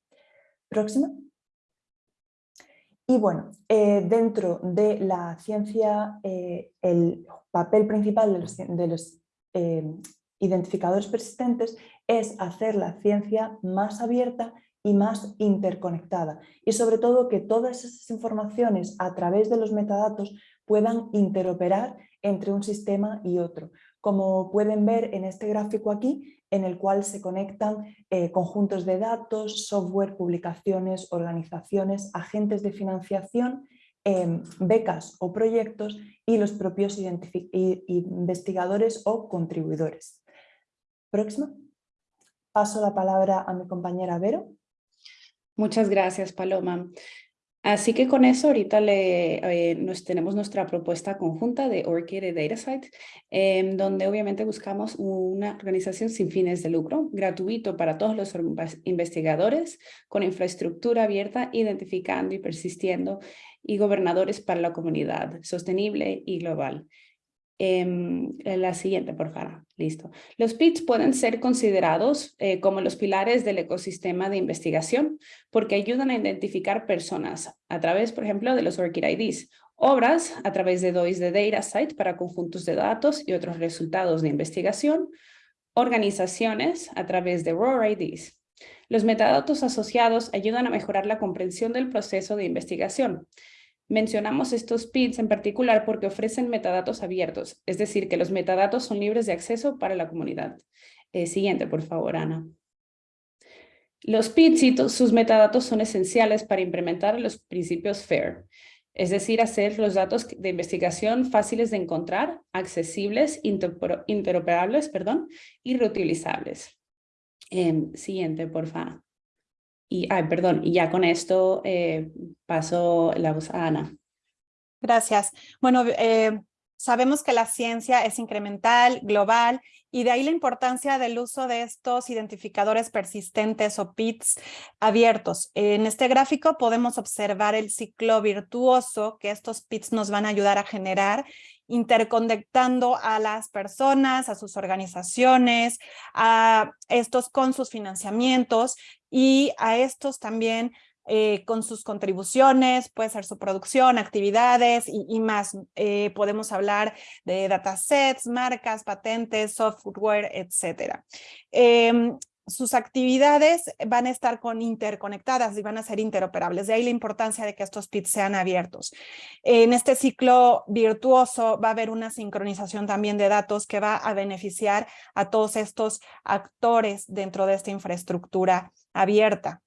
Próxima. Y bueno, eh, dentro de la ciencia, eh, el papel principal de los, eh, identificadores persistentes es hacer la ciencia más abierta y más interconectada y sobre todo que todas esas informaciones a través de los metadatos puedan interoperar entre un sistema y otro. Como pueden ver en este gráfico aquí, en el cual se conectan eh, conjuntos de datos, software, publicaciones, organizaciones, agentes de financiación em, becas o proyectos y los propios investigadores o contribuidores. Próximo. Paso la palabra a mi compañera Vero. Muchas gracias, Paloma. Así que con eso ahorita eh, nos, tenemos nuestra propuesta conjunta de Orchid y DataSite, eh, donde obviamente buscamos una organización sin fines de lucro, gratuito para todos los investigadores, con infraestructura abierta, identificando y persistiendo, y gobernadores para la comunidad, sostenible y global. Em, la siguiente, por favor. Listo. Los PITs pueden ser considerados eh, como los pilares del ecosistema de investigación porque ayudan a identificar personas a través, por ejemplo, de los ORCID IDs, obras a través de DOIs de DataSite para conjuntos de datos y otros resultados de investigación, organizaciones a través de ROR IDs. Los metadatos asociados ayudan a mejorar la comprensión del proceso de investigación Mencionamos estos PIDs en particular porque ofrecen metadatos abiertos, es decir, que los metadatos son libres de acceso para la comunidad. Eh, siguiente, por favor, Ana. Los PIDs y sus metadatos son esenciales para implementar los principios FAIR, es decir, hacer los datos de investigación fáciles de encontrar, accesibles, interoperables perdón, y reutilizables. Em, siguiente, por favor. Y, ay, perdón, y ya con esto eh, paso la voz a Ana. Gracias. Bueno, eh, sabemos que la ciencia es incremental, global, y de ahí la importancia del uso de estos identificadores persistentes o PITs abiertos. En este gráfico podemos observar el ciclo virtuoso que estos PITs nos van a ayudar a generar interconectando a las personas, a sus organizaciones, a estos con sus financiamientos y a estos también eh, con sus contribuciones, puede ser su producción, actividades y, más. Eh, podemos hablar de datasets, marcas, patentes, software, etcétera. Em, sus actividades van a estar con interconectadas y van a ser interoperables. De ahí la importancia de que estos PITs sean abiertos. En este ciclo virtuoso va a haber una sincronización también de datos que va a beneficiar a todos estos actores dentro de esta infraestructura abierta.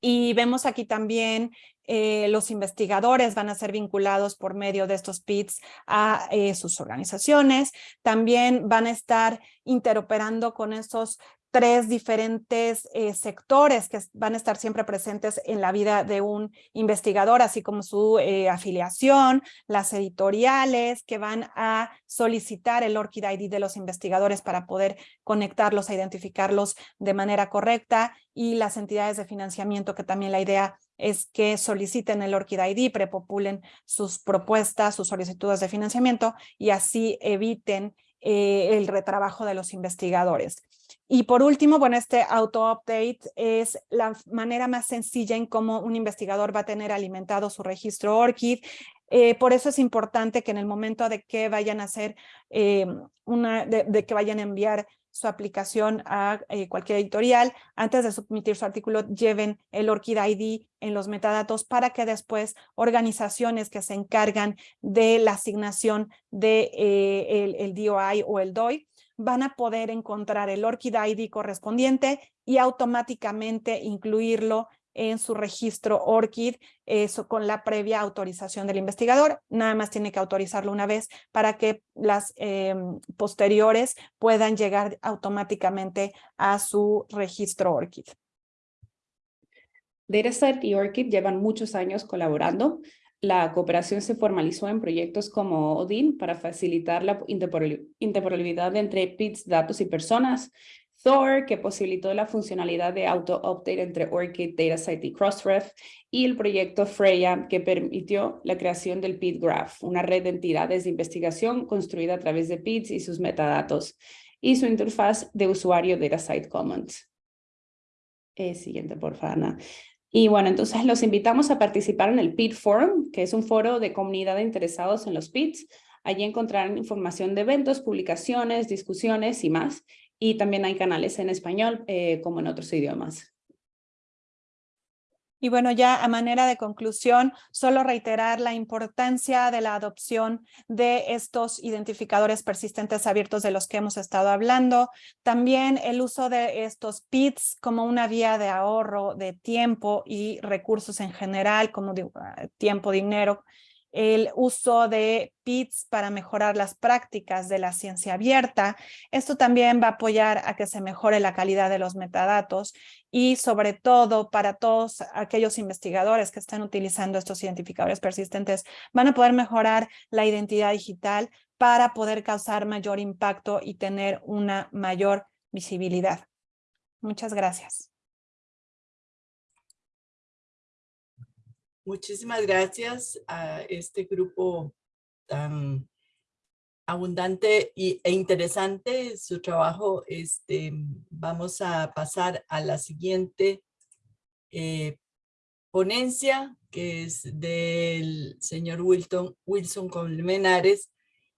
Y vemos aquí también eh, los investigadores van a ser vinculados por medio de estos PITs a eh, sus organizaciones. También van a estar interoperando con esos tres diferentes eh, sectores que van a estar siempre presentes en la vida de un investigador, así como su eh, afiliación, las editoriales que van a solicitar el ORCID ID de los investigadores para poder conectarlos, a identificarlos de manera correcta y las entidades de financiamiento que también la idea es que soliciten el ORCID ID, prepopulen sus propuestas, sus solicitudes de financiamiento y así eviten eh, el retrabajo de los investigadores. Y por último, bueno, este auto-update es la manera más sencilla en cómo un investigador va a tener alimentado su registro ORCID. Eh, por eso es importante que en el momento de que vayan a hacer eh, una, de, que vayan a enviar su aplicación a eh, cualquier editorial, antes de submitir su artículo, lleven el ORCID ID en los metadatos para que después organizaciones que se encargan de la asignación de el DOI o el DOI van a poder encontrar el ORCID ID correspondiente y automáticamente incluirlo en su registro ORCID, eso con la previa autorización del investigador. Nada más tiene que autorizarlo una vez para que las em, posteriores puedan llegar automáticamente a su registro ORCID. DataSet y ORCID llevan muchos años colaborando la cooperación se formalizó en proyectos como ODIN para facilitar la interoperabilidad entre PITs, datos y personas, Thor, que posibilitó la funcionalidad de auto-update entre ORCID, DataSite y Crossref, y el proyecto Freya, que permitió la creación del PIT Graph, una red de entidades de investigación construida a través de PITs y sus metadatos, y su interfaz de usuario DataSite Commons. Eh, siguiente, por favor, y bueno, entonces los invitamos a participar en el PIT Forum, que es un foro de comunidad de interesados en los PITs. Allí encontrarán información de eventos, publicaciones, discusiones y más. Y también hay canales en español eh, como en otros idiomas. Y bueno, ya a manera de conclusión, solo reiterar la importancia de la adopción de estos identificadores persistentes abiertos de los que hemos estado hablando. También el uso de estos PITs como una vía de ahorro de tiempo y recursos en general, como ah, tiempo, dinero, el uso de PITs para mejorar las prácticas de la ciencia abierta. Esto también va a apoyar a que se mejore la calidad de los metadatos y sobre todo para todos aquellos investigadores que están utilizando estos identificadores persistentes van a poder mejorar la identidad digital para poder causar mayor impacto y tener una mayor visibilidad. Muchas gracias. Muchísimas gracias a este grupo tan abundante y, e interesante su trabajo. Este, vamos a pasar a la siguiente eh, ponencia, que es del señor Wilton, Wilson Colmenares,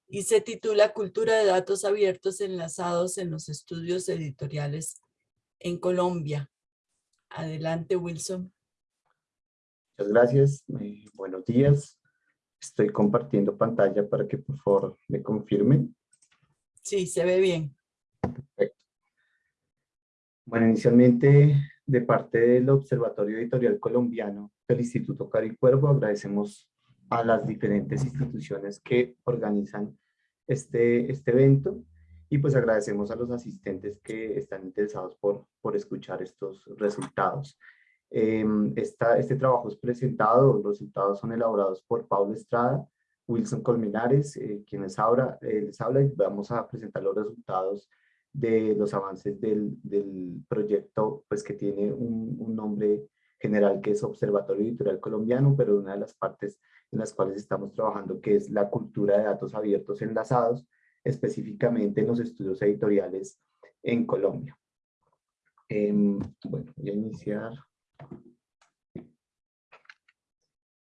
y se titula Cultura de datos abiertos enlazados en los estudios editoriales en Colombia. Adelante, Wilson. Muchas gracias. Eh, buenos días. Estoy compartiendo pantalla para que por favor me confirmen. Sí, se ve bien. Perfecto. Bueno, inicialmente de parte del Observatorio Editorial Colombiano del Instituto Cari Cuervo agradecemos a las diferentes instituciones que organizan este, este evento y pues agradecemos a los asistentes que están interesados por, por escuchar estos resultados. Em, este trabajo es presentado, los resultados son elaborados por Pablo Estrada, Wilson Colmenares, eh, quien les habla, eh, y vamos a presentar los resultados de los avances del, proyecto, pues que tiene un, un, nombre general que es Observatorio Editorial Colombiano, pero una de las partes en las cuales estamos trabajando que es la cultura de datos abiertos enlazados, específicamente en los estudios editoriales en Colombia. Em, bueno, voy a iniciar.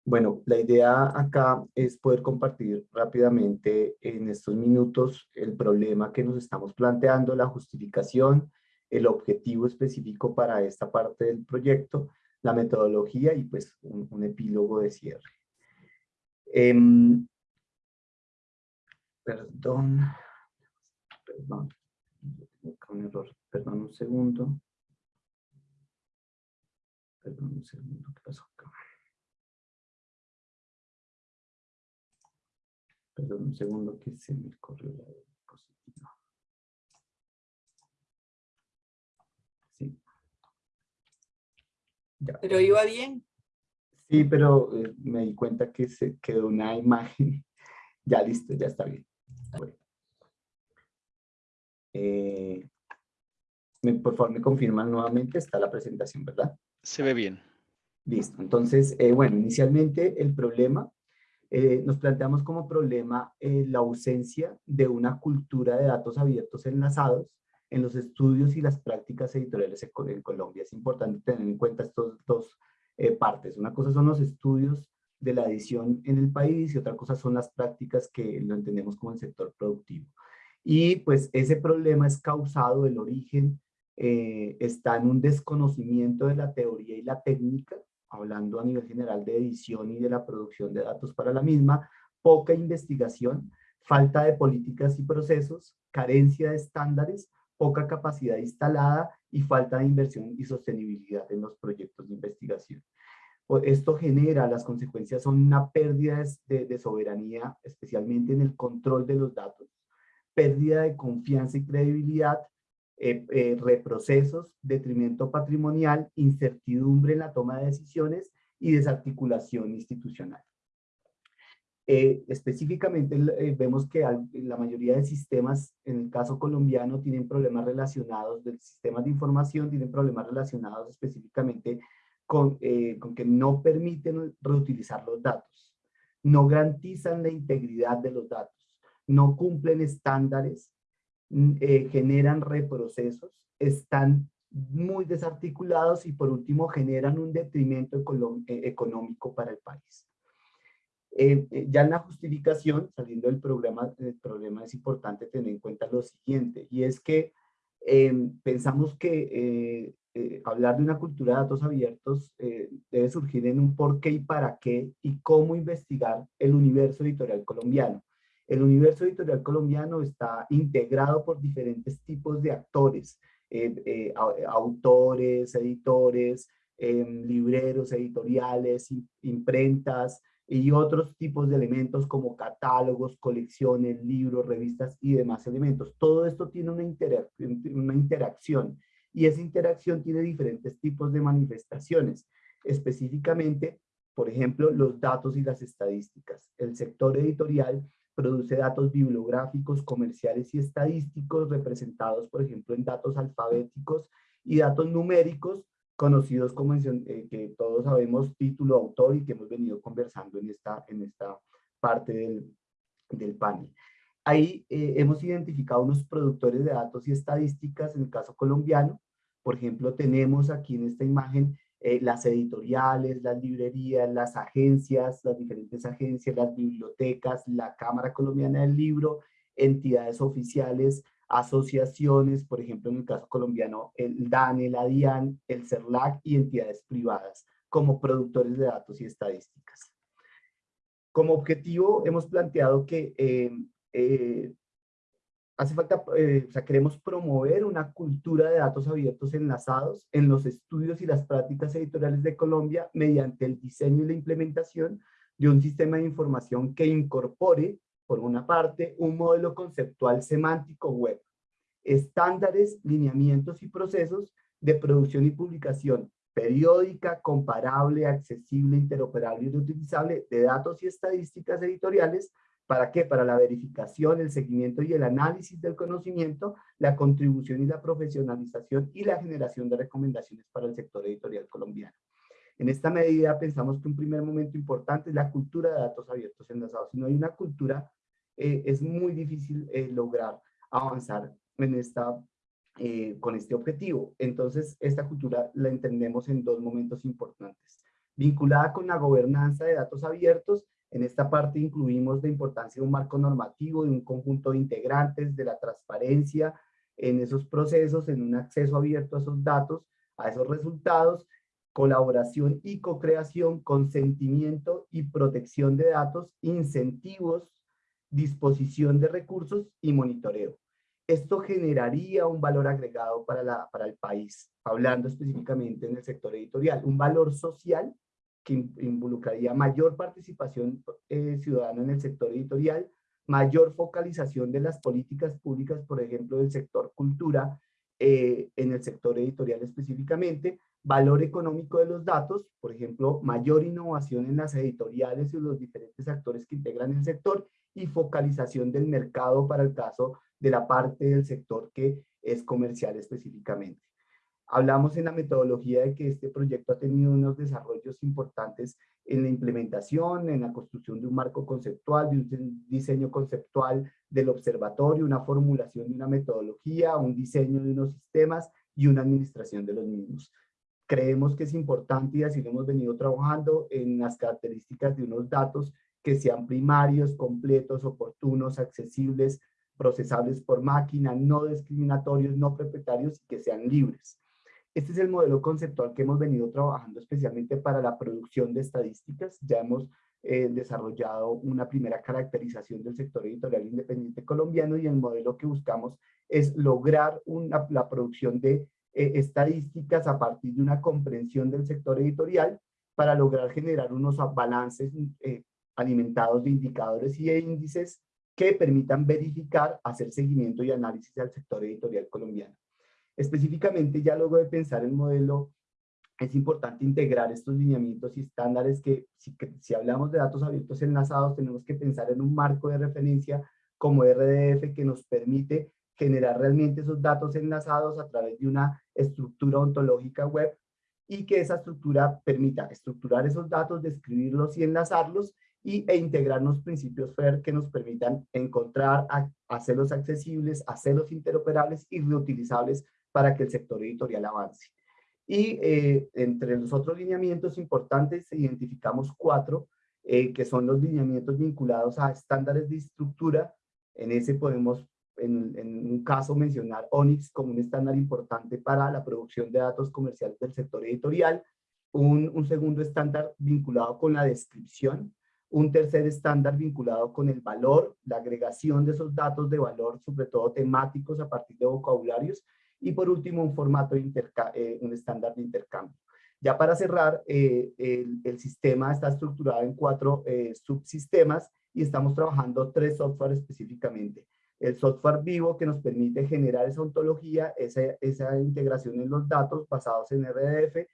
Bueno, la idea acá es poder compartir rápidamente en estos minutos el problema que nos estamos planteando, la justificación, el objetivo específico para esta parte del proyecto, la metodología y pues un, epílogo de cierre. Em, perdón, perdón, un error, perdón un segundo. Perdón un segundo, ¿qué pasó acá? Perdón un segundo que se me corrió la diapositiva. Sí. Ya. Pero iba bien. Sí, pero eh, me di cuenta que se quedó una imagen. ya listo, ya está bien. Bueno. Eh, por favor, me confirman nuevamente, está la presentación, ¿verdad? Se ve bien. Listo. Entonces, eh, bueno, inicialmente el problema, eh, nos planteamos como problema eh, la ausencia de una cultura de datos abiertos enlazados en los estudios y las prácticas editoriales en, Colombia. Es importante tener en cuenta estas dos partes. Una cosa son los estudios de la edición en el país y otra cosa son las prácticas que lo entendemos como el sector productivo. Y pues ese problema es causado, el origen eh, está en un desconocimiento de la teoría y la técnica, hablando a nivel general de edición y de la producción de datos para la misma, poca investigación, falta de políticas y procesos, carencia de estándares, poca capacidad instalada y falta de inversión y sostenibilidad en los proyectos de investigación. Esto genera, las consecuencias son una pérdida de soberanía, especialmente en el control de los datos, pérdida de confianza y credibilidad, eh, eh, reprocesos, detrimento patrimonial, incertidumbre en la toma de decisiones y desarticulación institucional. Eh, específicamente vemos que la mayoría de sistemas, en el caso colombiano, tienen problemas relacionados, de sistemas de información tienen problemas relacionados específicamente con, que no permiten reutilizar los datos, no garantizan la integridad de los datos, no cumplen estándares eh, generan reprocesos, están muy desarticulados y por último generan un detrimento eh, económico para el país. Eh, ya en la justificación, saliendo del programa, el problema es importante tener en cuenta lo siguiente, y es que pensamos que hablar de una cultura de datos abiertos debe surgir en un por qué y para qué y cómo investigar el universo editorial colombiano. El universo editorial colombiano está integrado por diferentes tipos de actores, eh, autores, editores, em, libreros editoriales, imprentas y otros tipos de elementos como catálogos, colecciones, libros, revistas y demás elementos. Todo esto tiene una, una interacción y esa interacción tiene diferentes tipos de manifestaciones. Específicamente, por ejemplo, los datos y las estadísticas. El sector editorial produce datos bibliográficos, comerciales y estadísticos representados, por ejemplo, en datos alfabéticos y datos numéricos, conocidos como eh, que todos sabemos título, autor y que hemos venido conversando en esta, en esta parte del, del panel. Ahí eh, hemos identificado unos productores de datos y estadísticas, en el caso colombiano, por ejemplo, tenemos aquí en esta imagen eh, las editoriales, las librerías, las agencias, las diferentes agencias, las bibliotecas, la Cámara Colombiana del Libro, entidades oficiales, asociaciones, por ejemplo, en el caso colombiano, el DANE, la DIAN, el CERLAC y entidades privadas como productores de datos y estadísticas. Como objetivo hemos planteado que eh, eh, hace falta, eh, o sea, queremos promover una cultura de datos abiertos enlazados en los estudios y las prácticas editoriales de Colombia mediante el diseño y la implementación de un sistema de información que incorpore, por una parte, un modelo conceptual semántico web, estándares, lineamientos y procesos de producción y publicación periódica, comparable, accesible, interoperable y reutilizable de datos y estadísticas editoriales ¿Para qué? Para la verificación, el seguimiento y el análisis del conocimiento, la contribución y la profesionalización y la generación de recomendaciones para el sector editorial colombiano. En esta medida pensamos que un primer momento importante es la cultura de datos abiertos enlazados. Si no hay una cultura, eh, es muy difícil eh, lograr avanzar en esta, eh, con este objetivo. Entonces, esta cultura la entendemos en dos momentos importantes. Vinculada con la gobernanza de datos abiertos en esta parte incluimos la importancia de un marco normativo, de un conjunto de integrantes, de la transparencia en esos procesos, en un acceso abierto a esos datos, a esos resultados, colaboración y co-creación, consentimiento y protección de datos, incentivos, disposición de recursos y monitoreo. Esto generaría un valor agregado para, la, para el país, hablando específicamente en el sector editorial, un valor social que involucraría mayor participación eh, ciudadana en el sector editorial, mayor focalización de las políticas públicas, por ejemplo, del sector cultura, eh, en el sector editorial específicamente, valor económico de los datos, por ejemplo, mayor innovación en las editoriales y los diferentes actores que integran el sector, y focalización del mercado para el caso de la parte del sector que es comercial específicamente. Hablamos en la metodología de que este proyecto ha tenido unos desarrollos importantes en la implementación, en la construcción de un marco conceptual, de un diseño conceptual del observatorio, una formulación de una metodología, un diseño de unos sistemas y una administración de los mismos. Creemos que es importante y así lo hemos venido trabajando en las características de unos datos que sean primarios, completos, oportunos, accesibles, procesables por máquina, no discriminatorios, no propietarios y que sean libres. Este es el modelo conceptual que hemos venido trabajando especialmente para la producción de estadísticas. Ya hemos eh, desarrollado una primera caracterización del sector editorial independiente colombiano y el modelo que buscamos es lograr la producción de eh, estadísticas a partir de una comprensión del sector editorial para lograr generar unos balances eh, alimentados de indicadores y de índices que permitan verificar, hacer seguimiento y análisis al sector editorial colombiano. Específicamente, ya luego de pensar el modelo, es importante integrar estos lineamientos y estándares que si, si hablamos de datos abiertos enlazados, tenemos que pensar en un marco de referencia como RDF que nos permite generar realmente esos datos enlazados a través de una estructura ontológica web y que esa estructura permita estructurar esos datos, describirlos y enlazarlos y, e integrar unos principios FAIR que nos permitan encontrar, hacerlos accesibles, hacerlos interoperables y reutilizables para que el sector editorial avance. Y eh, entre los otros lineamientos importantes identificamos cuatro, eh, que son los lineamientos vinculados a estándares de estructura. En ese podemos en, un caso mencionar ONIX como un estándar importante para la producción de datos comerciales del sector editorial, un segundo estándar vinculado con la descripción, un tercer estándar vinculado con el valor, la agregación de esos datos de valor, sobre todo temáticos a partir de vocabularios, y por último un formato de eh, un estándar de intercambio. Ya para cerrar, eh, el, sistema está estructurado en cuatro eh, subsistemas y estamos trabajando tres software específicamente. El software vivo que nos permite generar esa ontología, esa, esa integración en los datos basados en RDF,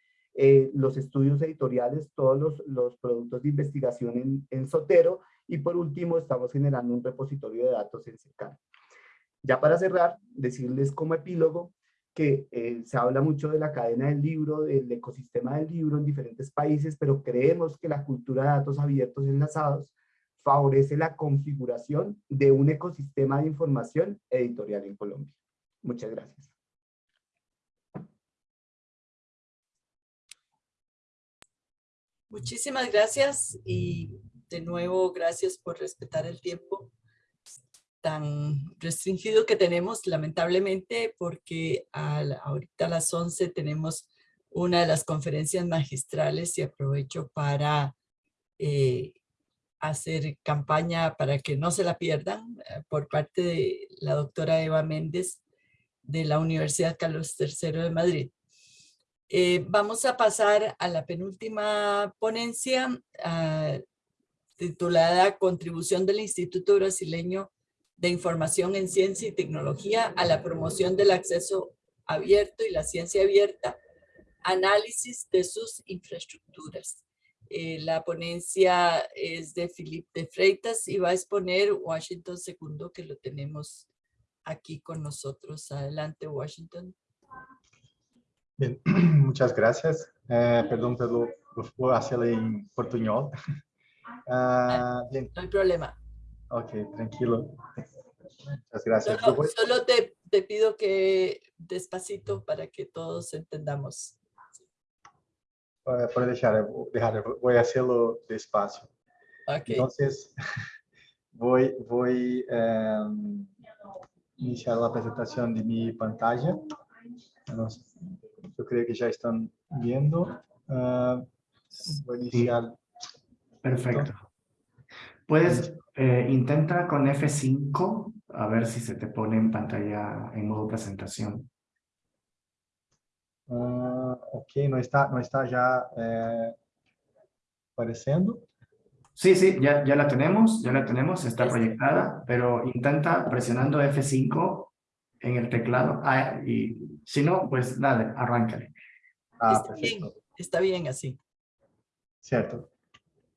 los estudios editoriales, todos los, los productos de investigación en, en, Sotero y por último estamos generando un repositorio de datos en Secar. Ya para cerrar, decirles como epílogo que eh, se habla mucho de la cadena del libro, del ecosistema del libro en diferentes países, pero creemos que la cultura de datos abiertos enlazados favorece la configuración de un ecosistema de información editorial en Colombia. Muchas gracias. Muchísimas gracias y de nuevo gracias por respetar el tiempo tan restringido que tenemos, lamentablemente, porque ahorita a las 11 tenemos una de las conferencias magistrales y aprovecho para eh, hacer campaña para que no se la pierdan eh, por parte de la doctora Eva Méndez de la Universidad Carlos III de Madrid. Eh, vamos a pasar a la penúltima ponencia ah, titulada Contribución del Instituto Brasileño de Información en Ciencia y Tecnología a la promoción del acceso abierto y la ciencia abierta, análisis de sus infraestructuras. Eh, la ponencia es de Philippe de Freitas y va a exponer Washington II, que lo tenemos aquí con nosotros. Adelante, Washington. Bien, muchas gracias. Eh, perdón, pero por hacerlo en portuñol. Uh, bien. No hay problema. Ok, tranquilo. Muchas gracias. Solo, solo te, te, pido que despacito para que todos entendamos. Puede dejar, dejar, voy a hacerlo despacio. Okay. Entonces, voy, voy a um, iniciar la presentación de mi pantalla. Yo creo que ya están viendo. Uh, voy a iniciar. Perfecto. Puedes, eh, intenta con F5 a ver si se te pone en pantalla en modo presentación. Uh, ok, no está, no está ya eh, apareciendo. Sí, sí, ya, ya la tenemos, ya la tenemos, está proyectada, pero intenta presionando F5 en el teclado. Ah, y si no, pues nada, arráncale. Ah, está, bien, está bien así. Cierto.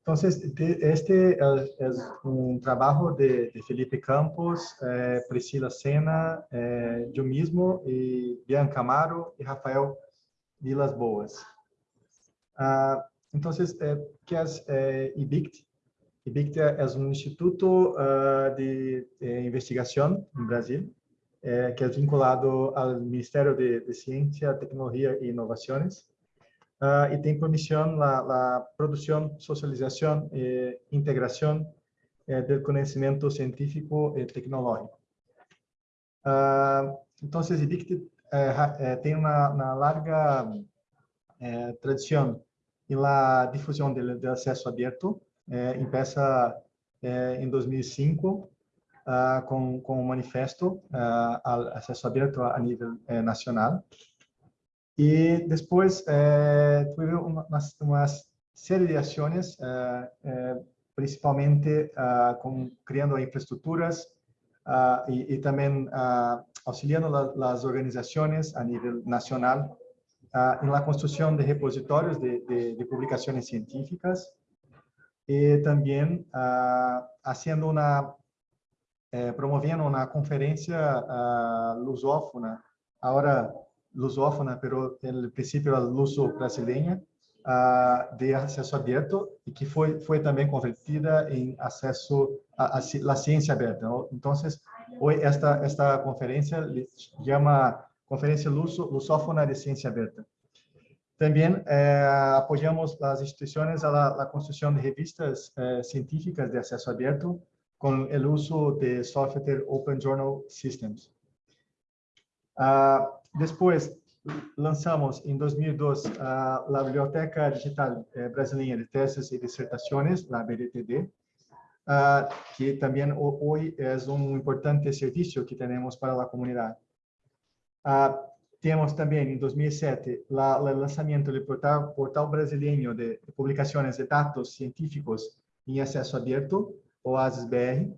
Entonces, este es un trabajo de, de Felipe Campos, eh, Priscila Sena, eh, yo mismo, y Bianca Amaro y Rafael Vilas Boas. Entonces, eh, ¿qué es eh, IBICT? IBICT es un instituto uh, de, de, en Brasil, que es vinculado al Ministerio de, de Ciencia, Tecnología e Innovaciones. Uh, y tiene por misión la, la producción, socialización e integración eh, del conocimiento científico y tecnológico. Uh, entonces, IDICT eh, eh, tiene una, una larga eh, tradición en la difusión del, del acceso abierto. empieza en 2005 uh, con, con un manifiesto al acceso abierto a, a nivel nacional. Y después eh, tuve una, una, serie de acciones, eh, eh, principalmente uh, con, creando infraestructuras uh, y, y, también uh, auxiliando la, las organizaciones a nivel nacional en la construcción de repositorios de, de, de publicaciones científicas y también haciendo una, promoviendo una conferencia lusófona. Ahora, lusófona, pero el principio era luso brasileña, uh, de acesso aberto e que foi foi também convertida em acesso a, a, a ciência aberta. Então, hoje esta esta conferência chama Conferência Luso, Lusófona de Ciência Aberta. Também eh, apoiamos as instituições a la, construção de revistas eh, científicas de acesso aberto, con el uso de software Open Journal Systems. Ah, después lanzamos en 2002 ah, la Biblioteca Digital eh, Brasileña de Tesis y Disertaciones, la BDTD, ah, que también hoy es un importante servicio que tenemos para la comunidad. Temos também, em 2007, o lançamento do portal, portal brasileiro de, publicações de dados científicos em acesso aberto, o ASIS-BR,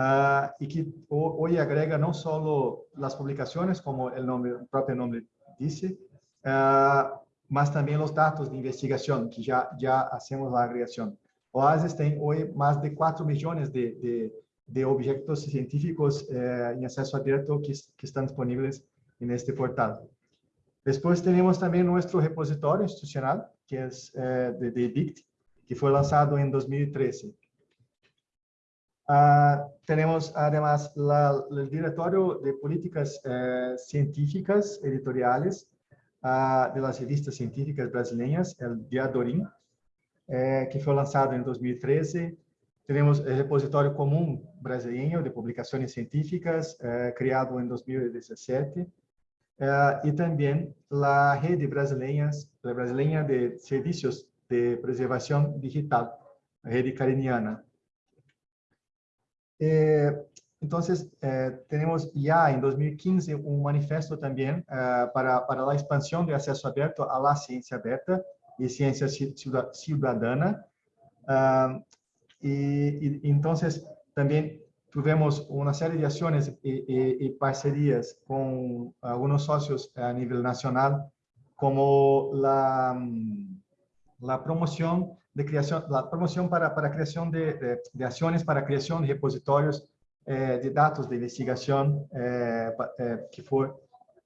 uh, e que hoje agrega não só as publicações, como o, nome, o próprio nome disse, uh, mas também os dados de investigação, que já, já hacemos a agregação. O ASIS tem hoje mais de 4 milhões de, de, de objetos científicos eh, em acesso aberto que, que estão disponíveis en este portal. Después tenemos también nuestro repositorio institucional, que es eh, de, de DICT, que fue lanzado en 2013. Ah, tenemos además la, el directorio de políticas eh, científicas editoriales ah, de las revistas científicas brasileñas, el Diadorim, eh, que fue lanzado en 2013. Tenemos el repositorio común brasileño de publicaciones científicas, creado en 2017 uh, e também a rede brasileira, brasileira de serviços de preservação digital, a rede cariniana. Eh, então, eh, temos já em 2015 um manifesto também uh, para, para a expansão do acesso aberto à ciência aberta e ciência cidadana. Uh, e, e, então, também Tuvimos una serie de acciones y, parcerías con algunos socios a nivel nacional, como la, mm, la promoción de creación, la promoción para, para creación de, de, acciones para creación de repositorios eh, de datos de investigación, eh, eh, que fue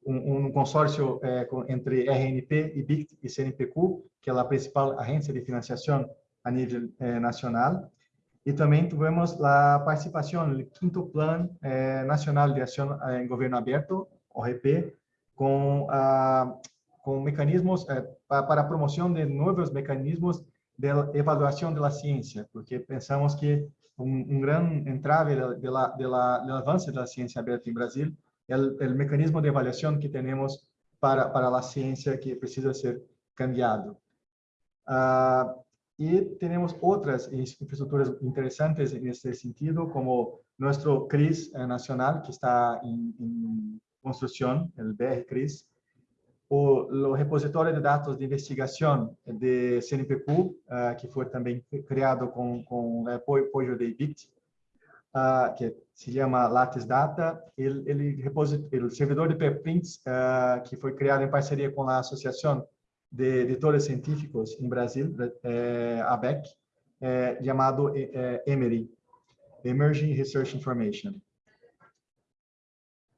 un, consorcio entre RNP y BICT y CNPq, que es la principal agencia de financiación a nivel nacional. E também tivemos a participação no quinto Plano eh, Nacional de Ação em Governo Aberto, ORP, com, ah, com mecanismos eh, para a promoção de novos mecanismos de avaliação da ciência, porque pensamos que um, grande entrave do avanço da ciência aberta em Brasil é o mecanismo de avaliação que temos para, para a ciência que precisa ser cambiado. Uh, Y tenemos otras infraestructuras interesantes en este sentido, como nuestro CRIS nacional, que está en, construcción, el BR CRIS, o los repositorios de datos de investigación de CNPq, eh, que fue también creado con, con el apoyo de BICT, eh, que se llama Lattes Data, el, el, el servidor de preprints, que fue creado en parcería con la asociación de editores científicos em Brasil, é, ABEC, é, chamado é, EMERI, Emerging Research Information.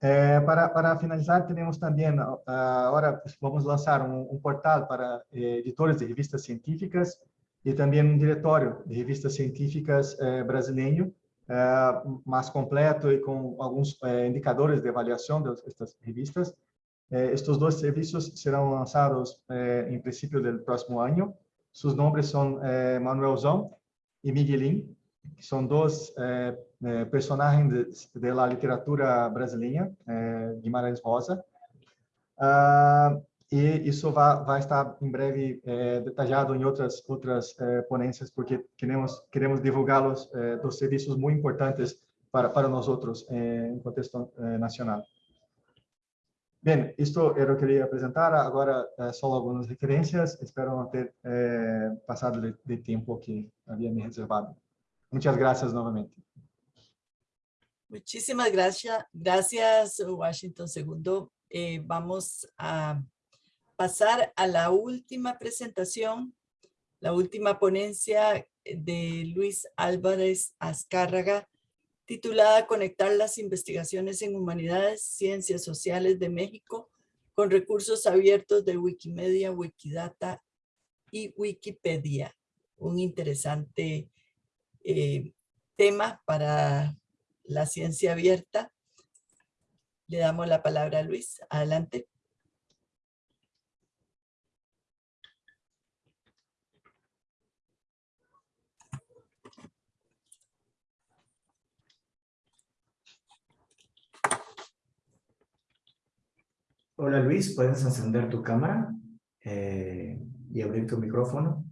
É, para, para finalizar, temos também, agora vamos lançar um, um portal para é, editores de revistas científicas e também um diretório de revistas científicas é, brasileiro, mais completo e com alguns indicadores de avaliação destas revistas, Eh, estos dos servicios serán lanzados eh, en principio del próximo año. Sus nombres son eh, Manuel Zon y Miguelín, que son dos personajes de, la literatura brasileña, Guimarães Rosa. Uh, e isso vai, vai, estar em breve detallado em outras outras ponências, porque queremos queremos divulgá-los dos serviços muito importantes para para nós outros em contexto nacional. Bem, isto era o que queria apresentar. Agora, é, só algumas referências. Espero não ter é, passado de, de, tempo que havia me reservado. Muitas graças novamente. Muchísimas gracias, gracias Washington II. Eh, vamos a pasar a la última presentación, la última ponencia de Luis Álvarez Azcárraga, titulada Conectar las investigaciones en humanidades, ciencias sociales de México con recursos abiertos de Wikimedia, Wikidata y Wikipedia. Un interesante eh, tema para la ciencia abierta. Le damos la palabra a Luis. Adelante. Hola Luis, puedes encender tu cámara eh, y abrir tu micrófono.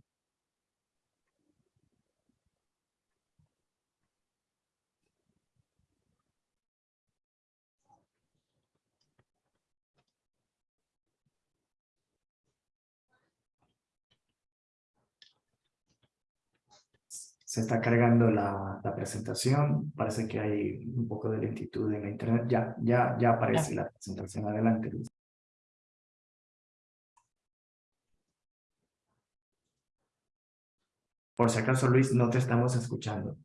Se está cargando la, la presentación. Parece que hay un poco de lentitud en la internet. Ya, ya, ya aparece la presentación. Adelante, Luis. Por si acaso, Luis, no te estamos escuchando.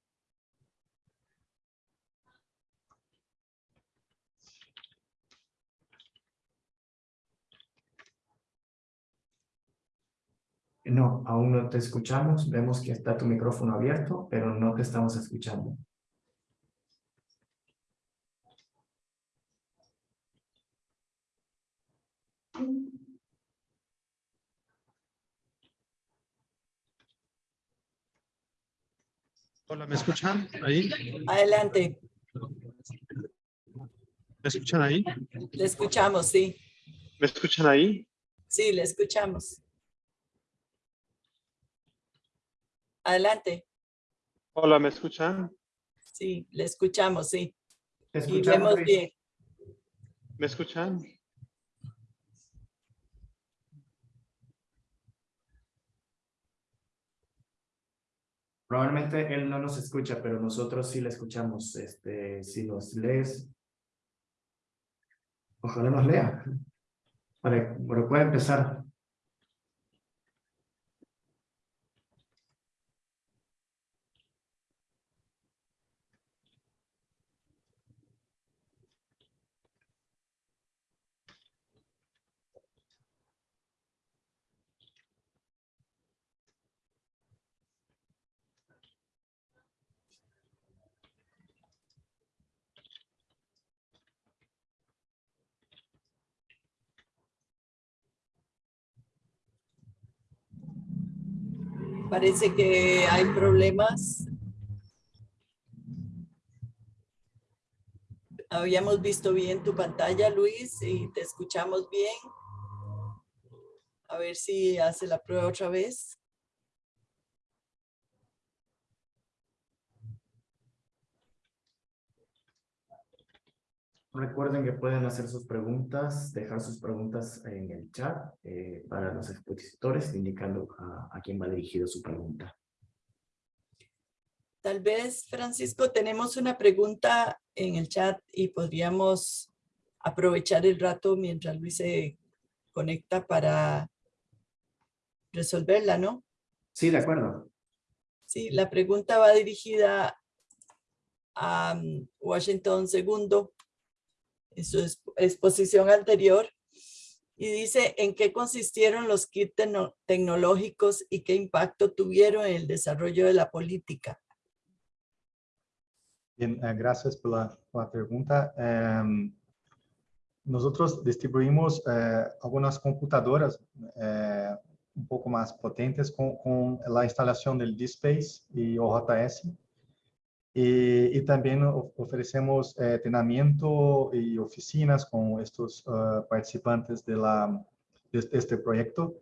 No, aún no te escuchamos. Vemos que está tu micrófono abierto, pero no te estamos escuchando. Hola, ¿me escuchan ahí? Adelante, ¿Me escuchan ahí? le escuchamos, sí. ¿Me escuchan ahí? Sí, le escuchamos. Adelante, Hola, ¿me escuchan? sí, le escuchamos, sí. Y escuchamos, vemos bien. ¿Me escuchan? Probablemente él no nos escucha, pero nosotros sí le escuchamos. Este, si nos lees, ojalá nos lea. Para, pero puede empezar. Parece que hay problemas. Habíamos visto bien tu pantalla, Luis, y te escuchamos bien. A ver si hace la prueba otra vez. Recuerden que pueden hacer sus preguntas, dejar sus preguntas en el chat eh, para los expositores, indicando a, a quién va dirigida su pregunta. Tal vez, Francisco, tenemos una pregunta en el chat y podríamos aprovechar el rato mientras Luis se conecta para resolverla, ¿no? Sí, de acuerdo. Sí, la pregunta va dirigida a mm, Washington II su exp- exposición anterior y dice en qué consistieron los kits tecno- tecnológicos y qué impacto tuvieron en el desarrollo de la política. Bien, eh, gracias por la, por la pregunta. Em, nosotros distribuimos eh, algunas computadoras eh, un poco más potentes con, con la instalación del DSpace y OJS. Y, y también of- ofrecemos eh, entrenamiento y oficinas con estos eh, participantes de, la, de este- este proyecto.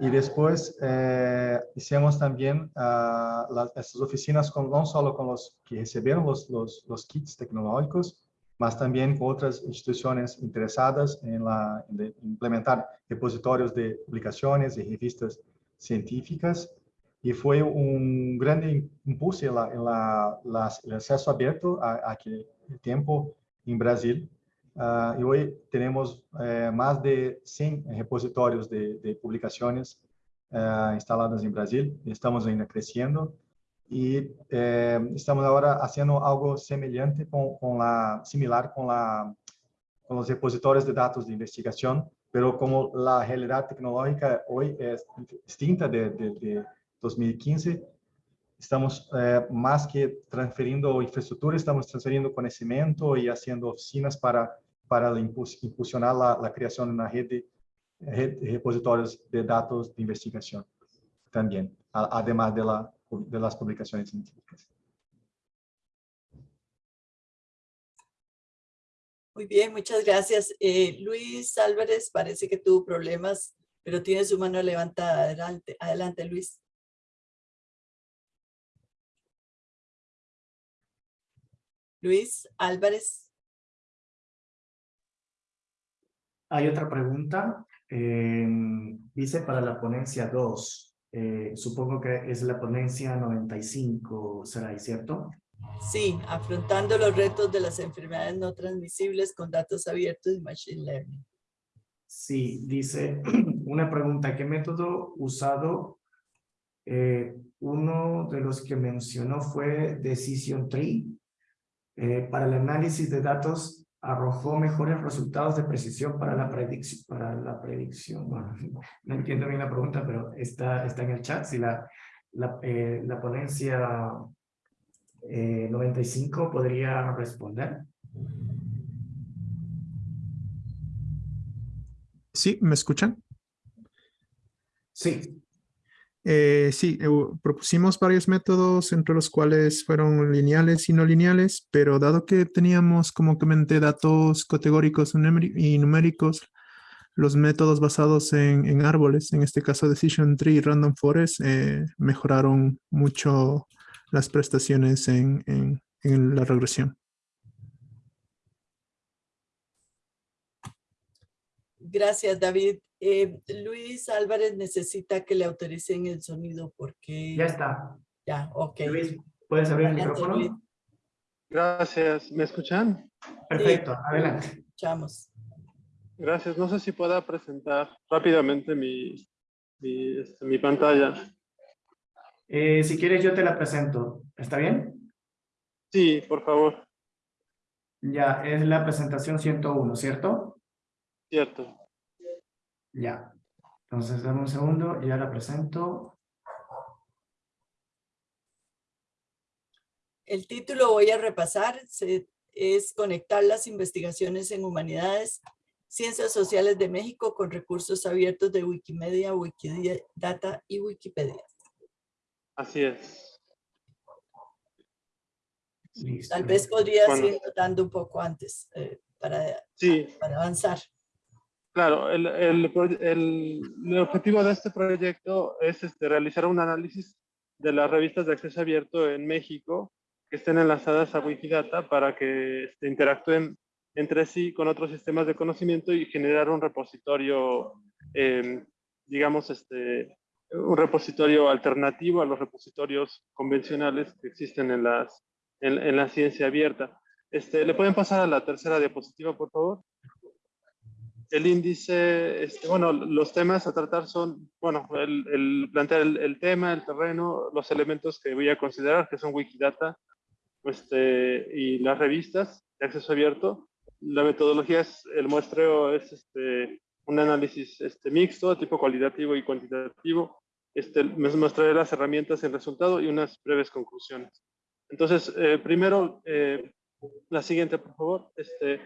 Y después eh, hicimos también las, estas oficinas con, no solo con los que recibieron los, los, los kits tecnológicos, mas también con otras instituciones interesadas en, la, en implementar repositorios de publicaciones y revistas científicas. Y fue un grande impulso en, la, en la, el acceso abierto a, a aquel tiempo en Brasil. Ah, y hoy tenemos eh, más de 100 repositorios de, de publicaciones instaladas en Brasil. Estamos ainda creciendo y eh, estamos ahora haciendo algo semelhante con, con la, similar con, la, con los repositorios de datos de investigación, pero como la realidad tecnológica hoy es distinta de, de, de 2015, estamos eh, más que transferindo infraestructura, estamos transferindo conocimiento y haciendo oficinas para, para impulsionar la, la creación de una red de, red de repositorios de datos de investigación también, a- además de, la, de las publicaciones científicas. Muy bien, muchas gracias. Eh, Luis Álvarez parece que tuvo problemas, pero tiene su mano levantada. Adelante, adelante Luis. Luis Álvarez. Hay otra pregunta. eh, dice para la ponencia 2. eh, supongo que es la ponencia 95, será ¿cierto? Sí, afrontando los retos de las enfermedades no transmisibles con datos abiertos y Machine Learning. Sí, dice una pregunta. ¿Qué método usado? Eh, uno de los que mencionó fue Decision Tree. Eh, para el análisis de datos arrojó mejores resultados de precisión para la predicción. Para la predicción. Bueno, no entiendo bien la pregunta, pero está, está en el chat. Si la, la, eh, la ponencia eh, 95 podría responder. Sí, ¿me escuchan? Sí. Eh, sí, propusimos varios métodos entre los cuales fueron lineales y no lineales, pero dado que teníamos, como comenté, datos categóricos y numéricos, los métodos basados en, árboles, en este caso Decision Tree y Random Forest, eh, mejoraron mucho las prestaciones en la regresión. Gracias, David. Eh, Luis Álvarez necesita que le autoricen el sonido porque... Ya está. Ya, ok. Luis, ¿puedes abrir el Luis. micrófono? Gracias. ¿Me escuchan? Perfecto, Sí. adelante. Escuchamos. Gracias. No sé si pueda presentar rápidamente mi, mi, este, mi pantalla. Eh, si quieres yo te la presento, ¿está bien? Sí, por favor. Ya, es la presentación 101, ¿cierto? Cierto. Ya. Entonces, dame un segundo, ya la presento. El título voy a repasar, se- es Conectar las investigaciones en humanidades, ciencias sociales de México con recursos abiertos de Wikimedia, Wikidata y Wikipedia. Así es. Listo. Tal vez podrías Bueno. ir notando un poco antes eh, para, Sí, para avanzar. Claro, el, el, el- objetivo de este proyecto es este, realizar un análisis de las revistas de acceso abierto en México que estén enlazadas a Wikidata para que este, interactúen entre sí con otros sistemas de conocimiento y generar un repositorio, eh, digamos, este, un repositorio alternativo a los repositorios convencionales que existen en, las, en la ciencia abierta. Este, ¿Le pueden pasar a la tercera diapositiva, por favor? El índice, este, bueno, los temas a tratar son, bueno, el, el plantear el, el, tema, el terreno, los elementos que voy a considerar, que son Wikidata este, y las revistas de acceso abierto. La metodología es, el muestreo es este, un análisis este, mixto, tipo cualitativo y cuantitativo. Este, me mostraré las herramientas en resultado y unas breves conclusiones. Entonces, eh, primero, eh, la siguiente, por favor. Este,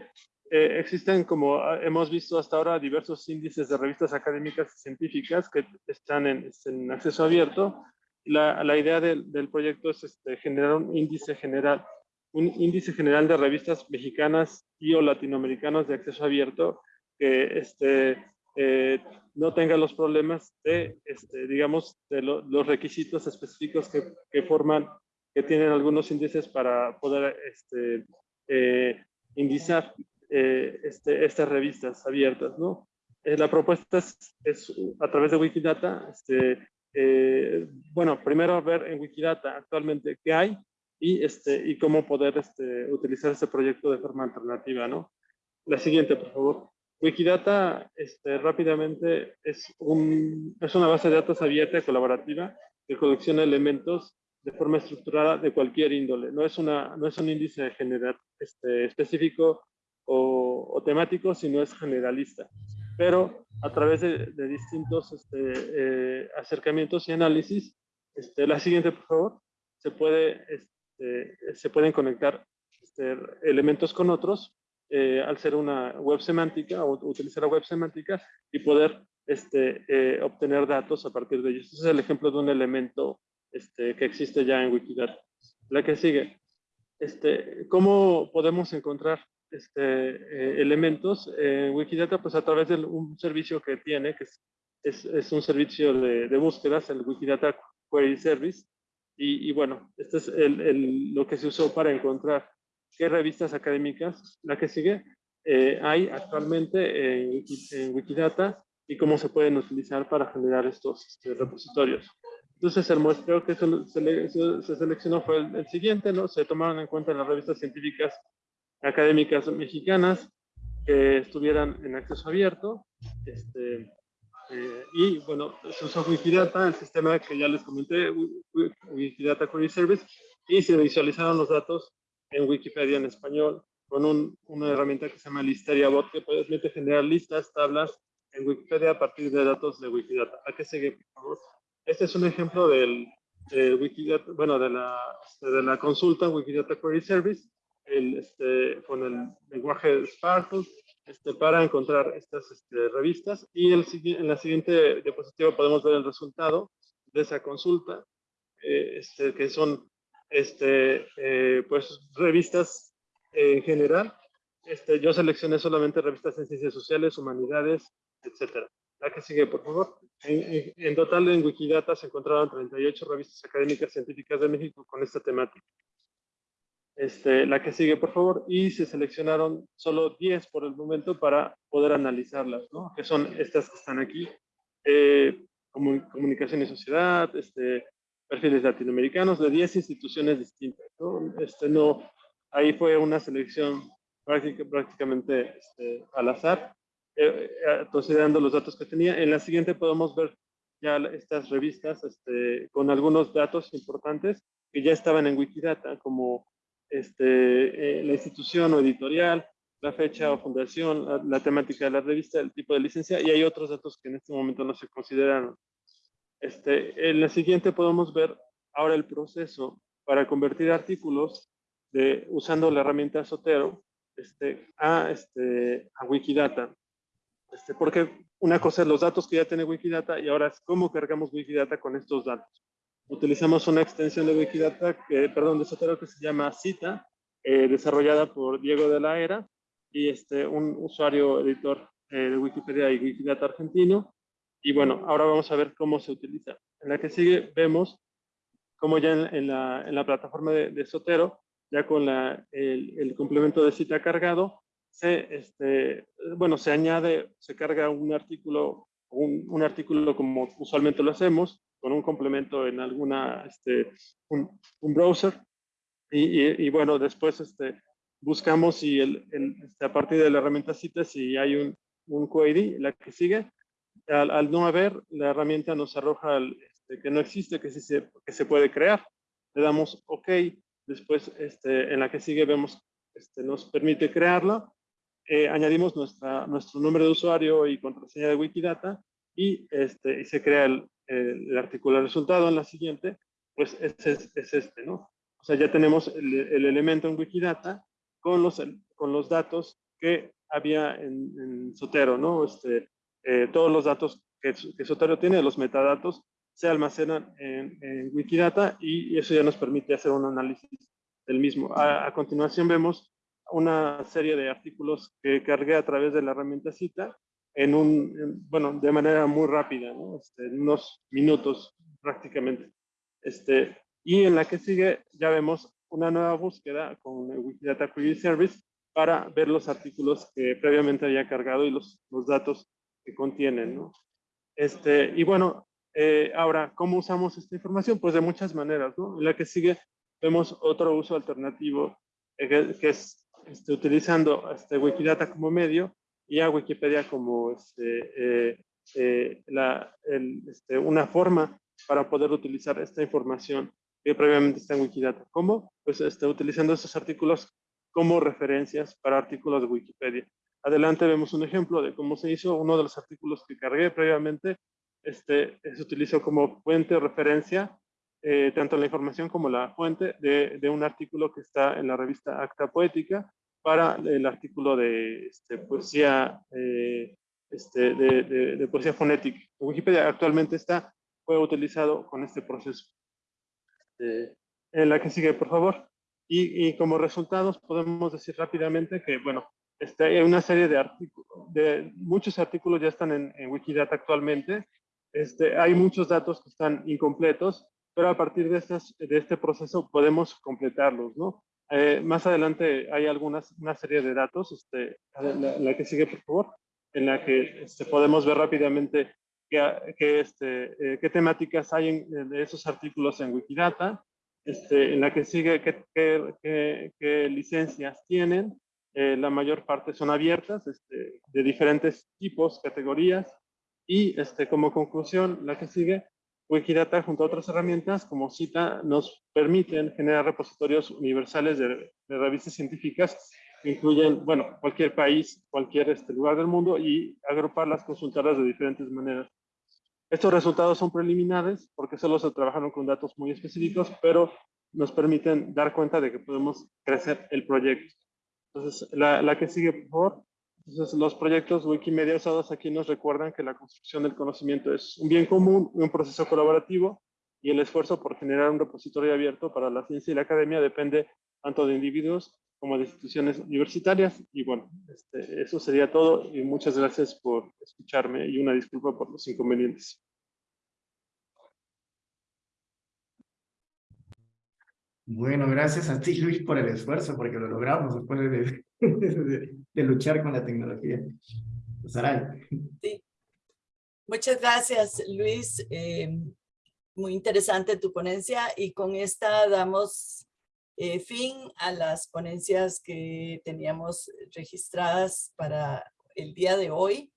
eh, existen, como hemos visto hasta ahora, diversos índices de revistas académicas y científicas que están en, en acceso abierto. La, la idea del, del, proyecto es este, generar un índice general, un índice general de revistas mexicanas y o latinoamericanas de acceso abierto que este, eh, no tenga los problemas de, este, digamos, de lo, los requisitos específicos que, que, forman, que tienen algunos índices para poder este, eh, indizar eh, este, estas revistas abiertas, ¿no? Eh, la propuesta es, es, a través de Wikidata, este, eh, bueno, primero ver en Wikidata actualmente qué hay y, este, y cómo poder este, utilizar este proyecto de forma alternativa, ¿no? La siguiente, por favor. Wikidata, este, rápidamente, es, un, es una base de datos abierta y colaborativa que colecciona elementos de forma estructurada de cualquier índole. No es, una, no es un índice general, este, específico o, o, temático, sino es generalista. Pero a través de, de distintos este, eh, acercamientos y análisis, este, la siguiente, por favor, se, puede, este, se pueden conectar este, elementos con otros eh, al ser una web semántica o utilizar la web semántica y poder este, eh, obtener datos a partir de ellos. Este es el ejemplo de un elemento este, que existe ya en Wikidata. La que sigue. Este, ¿Cómo podemos encontrar este, eh, elementos en Wikidata pues a través de un servicio que tiene, que es, es, un servicio de, de, búsquedas, el Wikidata Query Service. Y, y bueno, esto es el, el, lo que se usó para encontrar qué revistas académicas, la que sigue, eh, hay actualmente en, en, Wikidata y cómo se pueden utilizar para generar estos este, repositorios. Entonces el muestreo que se, se, se seleccionó fue el, el, siguiente, ¿no? Se tomaron en cuenta las revistas científicas académicas mexicanas que estuvieran en acceso abierto. Este, eh, y bueno, se usó Wikidata, el sistema que ya les comenté, Wikidata Query Service, y se visualizaron los datos en Wikipedia en español con un, una herramienta que se llama Listeria Bot que permite generar listas, tablas en Wikipedia a partir de datos de Wikidata. ¿A qué sigue, por favor? Este es un ejemplo del, de Wikidata, bueno, de la, de la consulta Wikidata Query Service el, este, con el lenguaje Sparkle este, para encontrar estas este, revistas. Y el, en la siguiente diapositiva podemos ver el resultado de esa consulta, eh, este, que son este, eh, pues, revistas en general. Este, yo seleccioné solamente revistas en ciencias sociales, humanidades, etcétera. La que sigue, por favor. En, en, en, total, en Wikidata se encontraron 38 revistas académicas científicas de México con esta temática. Este, la que sigue, por favor, y se seleccionaron solo 10 por el momento para poder analizarlas, ¿no? Que son estas que están aquí. Eh, comunicación y sociedad, este, perfiles latinoamericanos de 10 instituciones distintas, ¿no? Este, no, ahí fue una selección práctica, prácticamente este, al azar, eh, eh, considerando los datos que tenía. En la siguiente podemos ver ya estas revistas este, con algunos datos importantes que ya estaban en Wikidata, como este, eh, la institución o editorial, la fecha o fundación, la, temática de la revista, el tipo de licencia, y hay otros datos que en este momento no se consideran. Este, en la siguiente podemos ver ahora el proceso para convertir artículos de, usando la herramienta Sotero este, a, este, a Wikidata. Este, porque una cosa es los datos que ya tiene Wikidata y ahora es cómo cargamos Wikidata con estos datos utilizamos una extensión de Wikidata, que, perdón, de Sotero que se llama Cita, eh, desarrollada por Diego de la Era, y este, un usuario editor eh, de Wikipedia y Wikidata argentino. Y bueno, ahora vamos a ver cómo se utiliza. En la que sigue vemos cómo ya en, en, la, en la, plataforma de, de, Sotero, ya con la, el, el, complemento de cita cargado, se, este, bueno, se añade, se carga un artículo, un, un artículo como usualmente lo hacemos, con un complemento en alguna, este, un, browser. Y, bueno, después este, buscamos si este, a partir de la herramienta CITES si hay un, un query, la que sigue. Al, no haber, la herramienta nos arroja que no existe, que se, que se puede crear. Le damos OK. Después, en la que sigue, vemos, este, nos permite crearla. Eh, añadimos nuestra, nuestro nombre de usuario y contraseña de Wikidata y, este, y se crea el, el, el artículo resultado en la siguiente, pues es, es, es, este, ¿no? O sea, ya tenemos el, el, elemento en Wikidata con los, con los datos que había en, en Sotero, ¿no? Este, eh, todos los datos que, que, Sotero tiene, los metadatos, se almacenan en, en, Wikidata y eso ya nos permite hacer un análisis del mismo. A, a continuación vemos una serie de artículos que cargué a través de la herramienta Cita en un, en, bueno, de manera muy rápida, ¿no? Este, en unos minutos prácticamente. Este, y en la que sigue ya vemos una nueva búsqueda con el Wikidata Query Service para ver los artículos que previamente había cargado y los, los datos que contienen, ¿no? Este, y bueno, eh, ahora, ¿cómo usamos esta información? Pues de muchas maneras, ¿no? En la que sigue vemos otro uso alternativo eh, que, que, es este, utilizando este Wikidata como medio y a Wikipedia como este, eh, eh, la, el, este, una forma para poder utilizar esta información que previamente está en Wikidata. ¿Cómo? Pues este, utilizando estos artículos como referencias para artículos de Wikipedia. Adelante vemos un ejemplo de cómo se hizo. Uno de los artículos que cargué previamente este, se utilizó como fuente o referencia eh, tanto la información como la fuente de, de, un artículo que está en la revista Acta Poética para el artículo de este, poesía, eh, este, de, poesía fonética. Wikipedia actualmente está, fue utilizado con este proceso. Eh, en la que sigue, por favor. Y, y, como resultados podemos decir rápidamente que, bueno, este, hay una serie de artículos, de muchos artículos ya están en, en Wikidata actualmente. Este, hay muchos datos que están incompletos, pero a partir de, estas, de este proceso podemos completarlos, ¿no? Eh, más adelante hay algunas, una serie de datos, este, la, la que sigue, por favor, en la que este, podemos ver rápidamente qué, qué, este, eh, qué temáticas hay en, de esos artículos en Wikidata, este, en la que sigue qué, qué, qué licencias tienen, eh, la mayor parte son abiertas, este, de diferentes tipos, categorías, y este, como conclusión, la que sigue, Wikidata junto a otras herramientas como cita nos permiten generar repositorios universales de, de revistas científicas que incluyen, bueno, cualquier país, cualquier este, lugar del mundo y agruparlas, consultarlas de diferentes maneras. Estos resultados son preliminares porque solo se trabajaron con datos muy específicos, pero nos permiten dar cuenta de que podemos crecer el proyecto. Entonces, la, la que sigue, por favor. Entonces, los proyectos Wikimedia usados aquí nos recuerdan que la construcción del conocimiento es un bien común, un proceso colaborativo, y el esfuerzo por generar un repositorio abierto para la ciencia y la academia depende tanto de individuos como de instituciones universitarias. Y bueno, este, eso sería todo y muchas gracias por escucharme y una disculpa por los inconvenientes. Bueno, gracias a ti, Luis, por el esfuerzo, porque lo logramos después de, de, de luchar con la tecnología. Saray. Sí. Muchas gracias, Luis. Eh, muy interesante tu ponencia y con esta damos eh, fin a las ponencias que teníamos registradas para el día de hoy.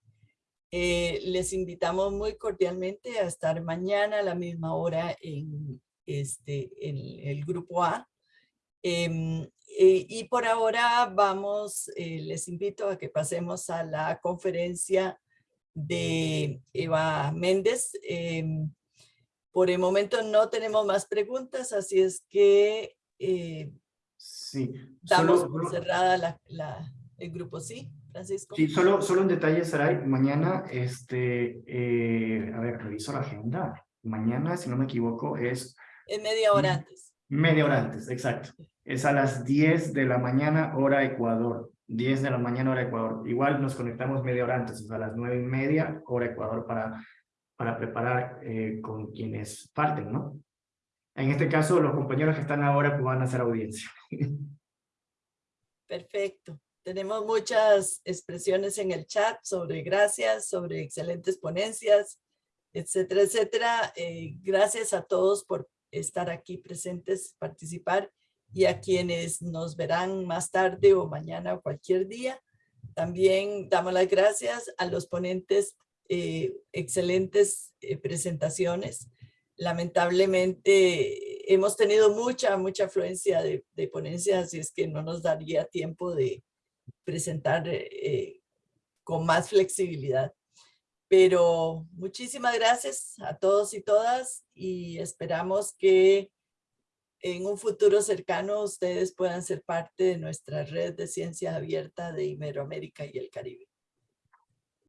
Eh, les invitamos muy cordialmente a estar mañana a la misma hora en este, el, el grupo A. Eh, eh, y por ahora vamos, eh, les invito a que pasemos a la conferencia de Eva Méndez. Em, por el momento no tenemos más preguntas, así es que sí, damos solo, por cerrada la, la, el grupo, ¿sí, Francisco? Sí, solo, solo un detalle, Saray. Mañana, este, a ver, reviso la agenda. Mañana, si no me equivoco, es en media hora antes. Media hora antes, exacto. Es a las 10 de la mañana, hora Ecuador. 10 de la mañana, hora Ecuador. Igual nos conectamos media hora antes, es a las 9 y media, hora Ecuador, para, para preparar eh, con quienes falten, ¿no? En este caso, los compañeros que están ahora pues, van a hacer audiencia. Perfecto. Tenemos muchas expresiones en el chat sobre gracias, sobre excelentes ponencias, etcétera, etcétera. Eh, gracias a todos por estar aquí presentes, participar y a quienes nos verán más tarde o mañana o cualquier día. También damos las gracias a los ponentes, eh, excelentes eh, presentaciones. Lamentablemente hemos tenido mucha, mucha afluencia de, de, ponencias, así es que no nos daría tiempo de presentar eh, con más flexibilidad. Pero muchísimas gracias a todos y todas y esperamos que en un futuro cercano ustedes puedan ser parte de nuestra red de ciencia abierta de Iberoamérica y el Caribe.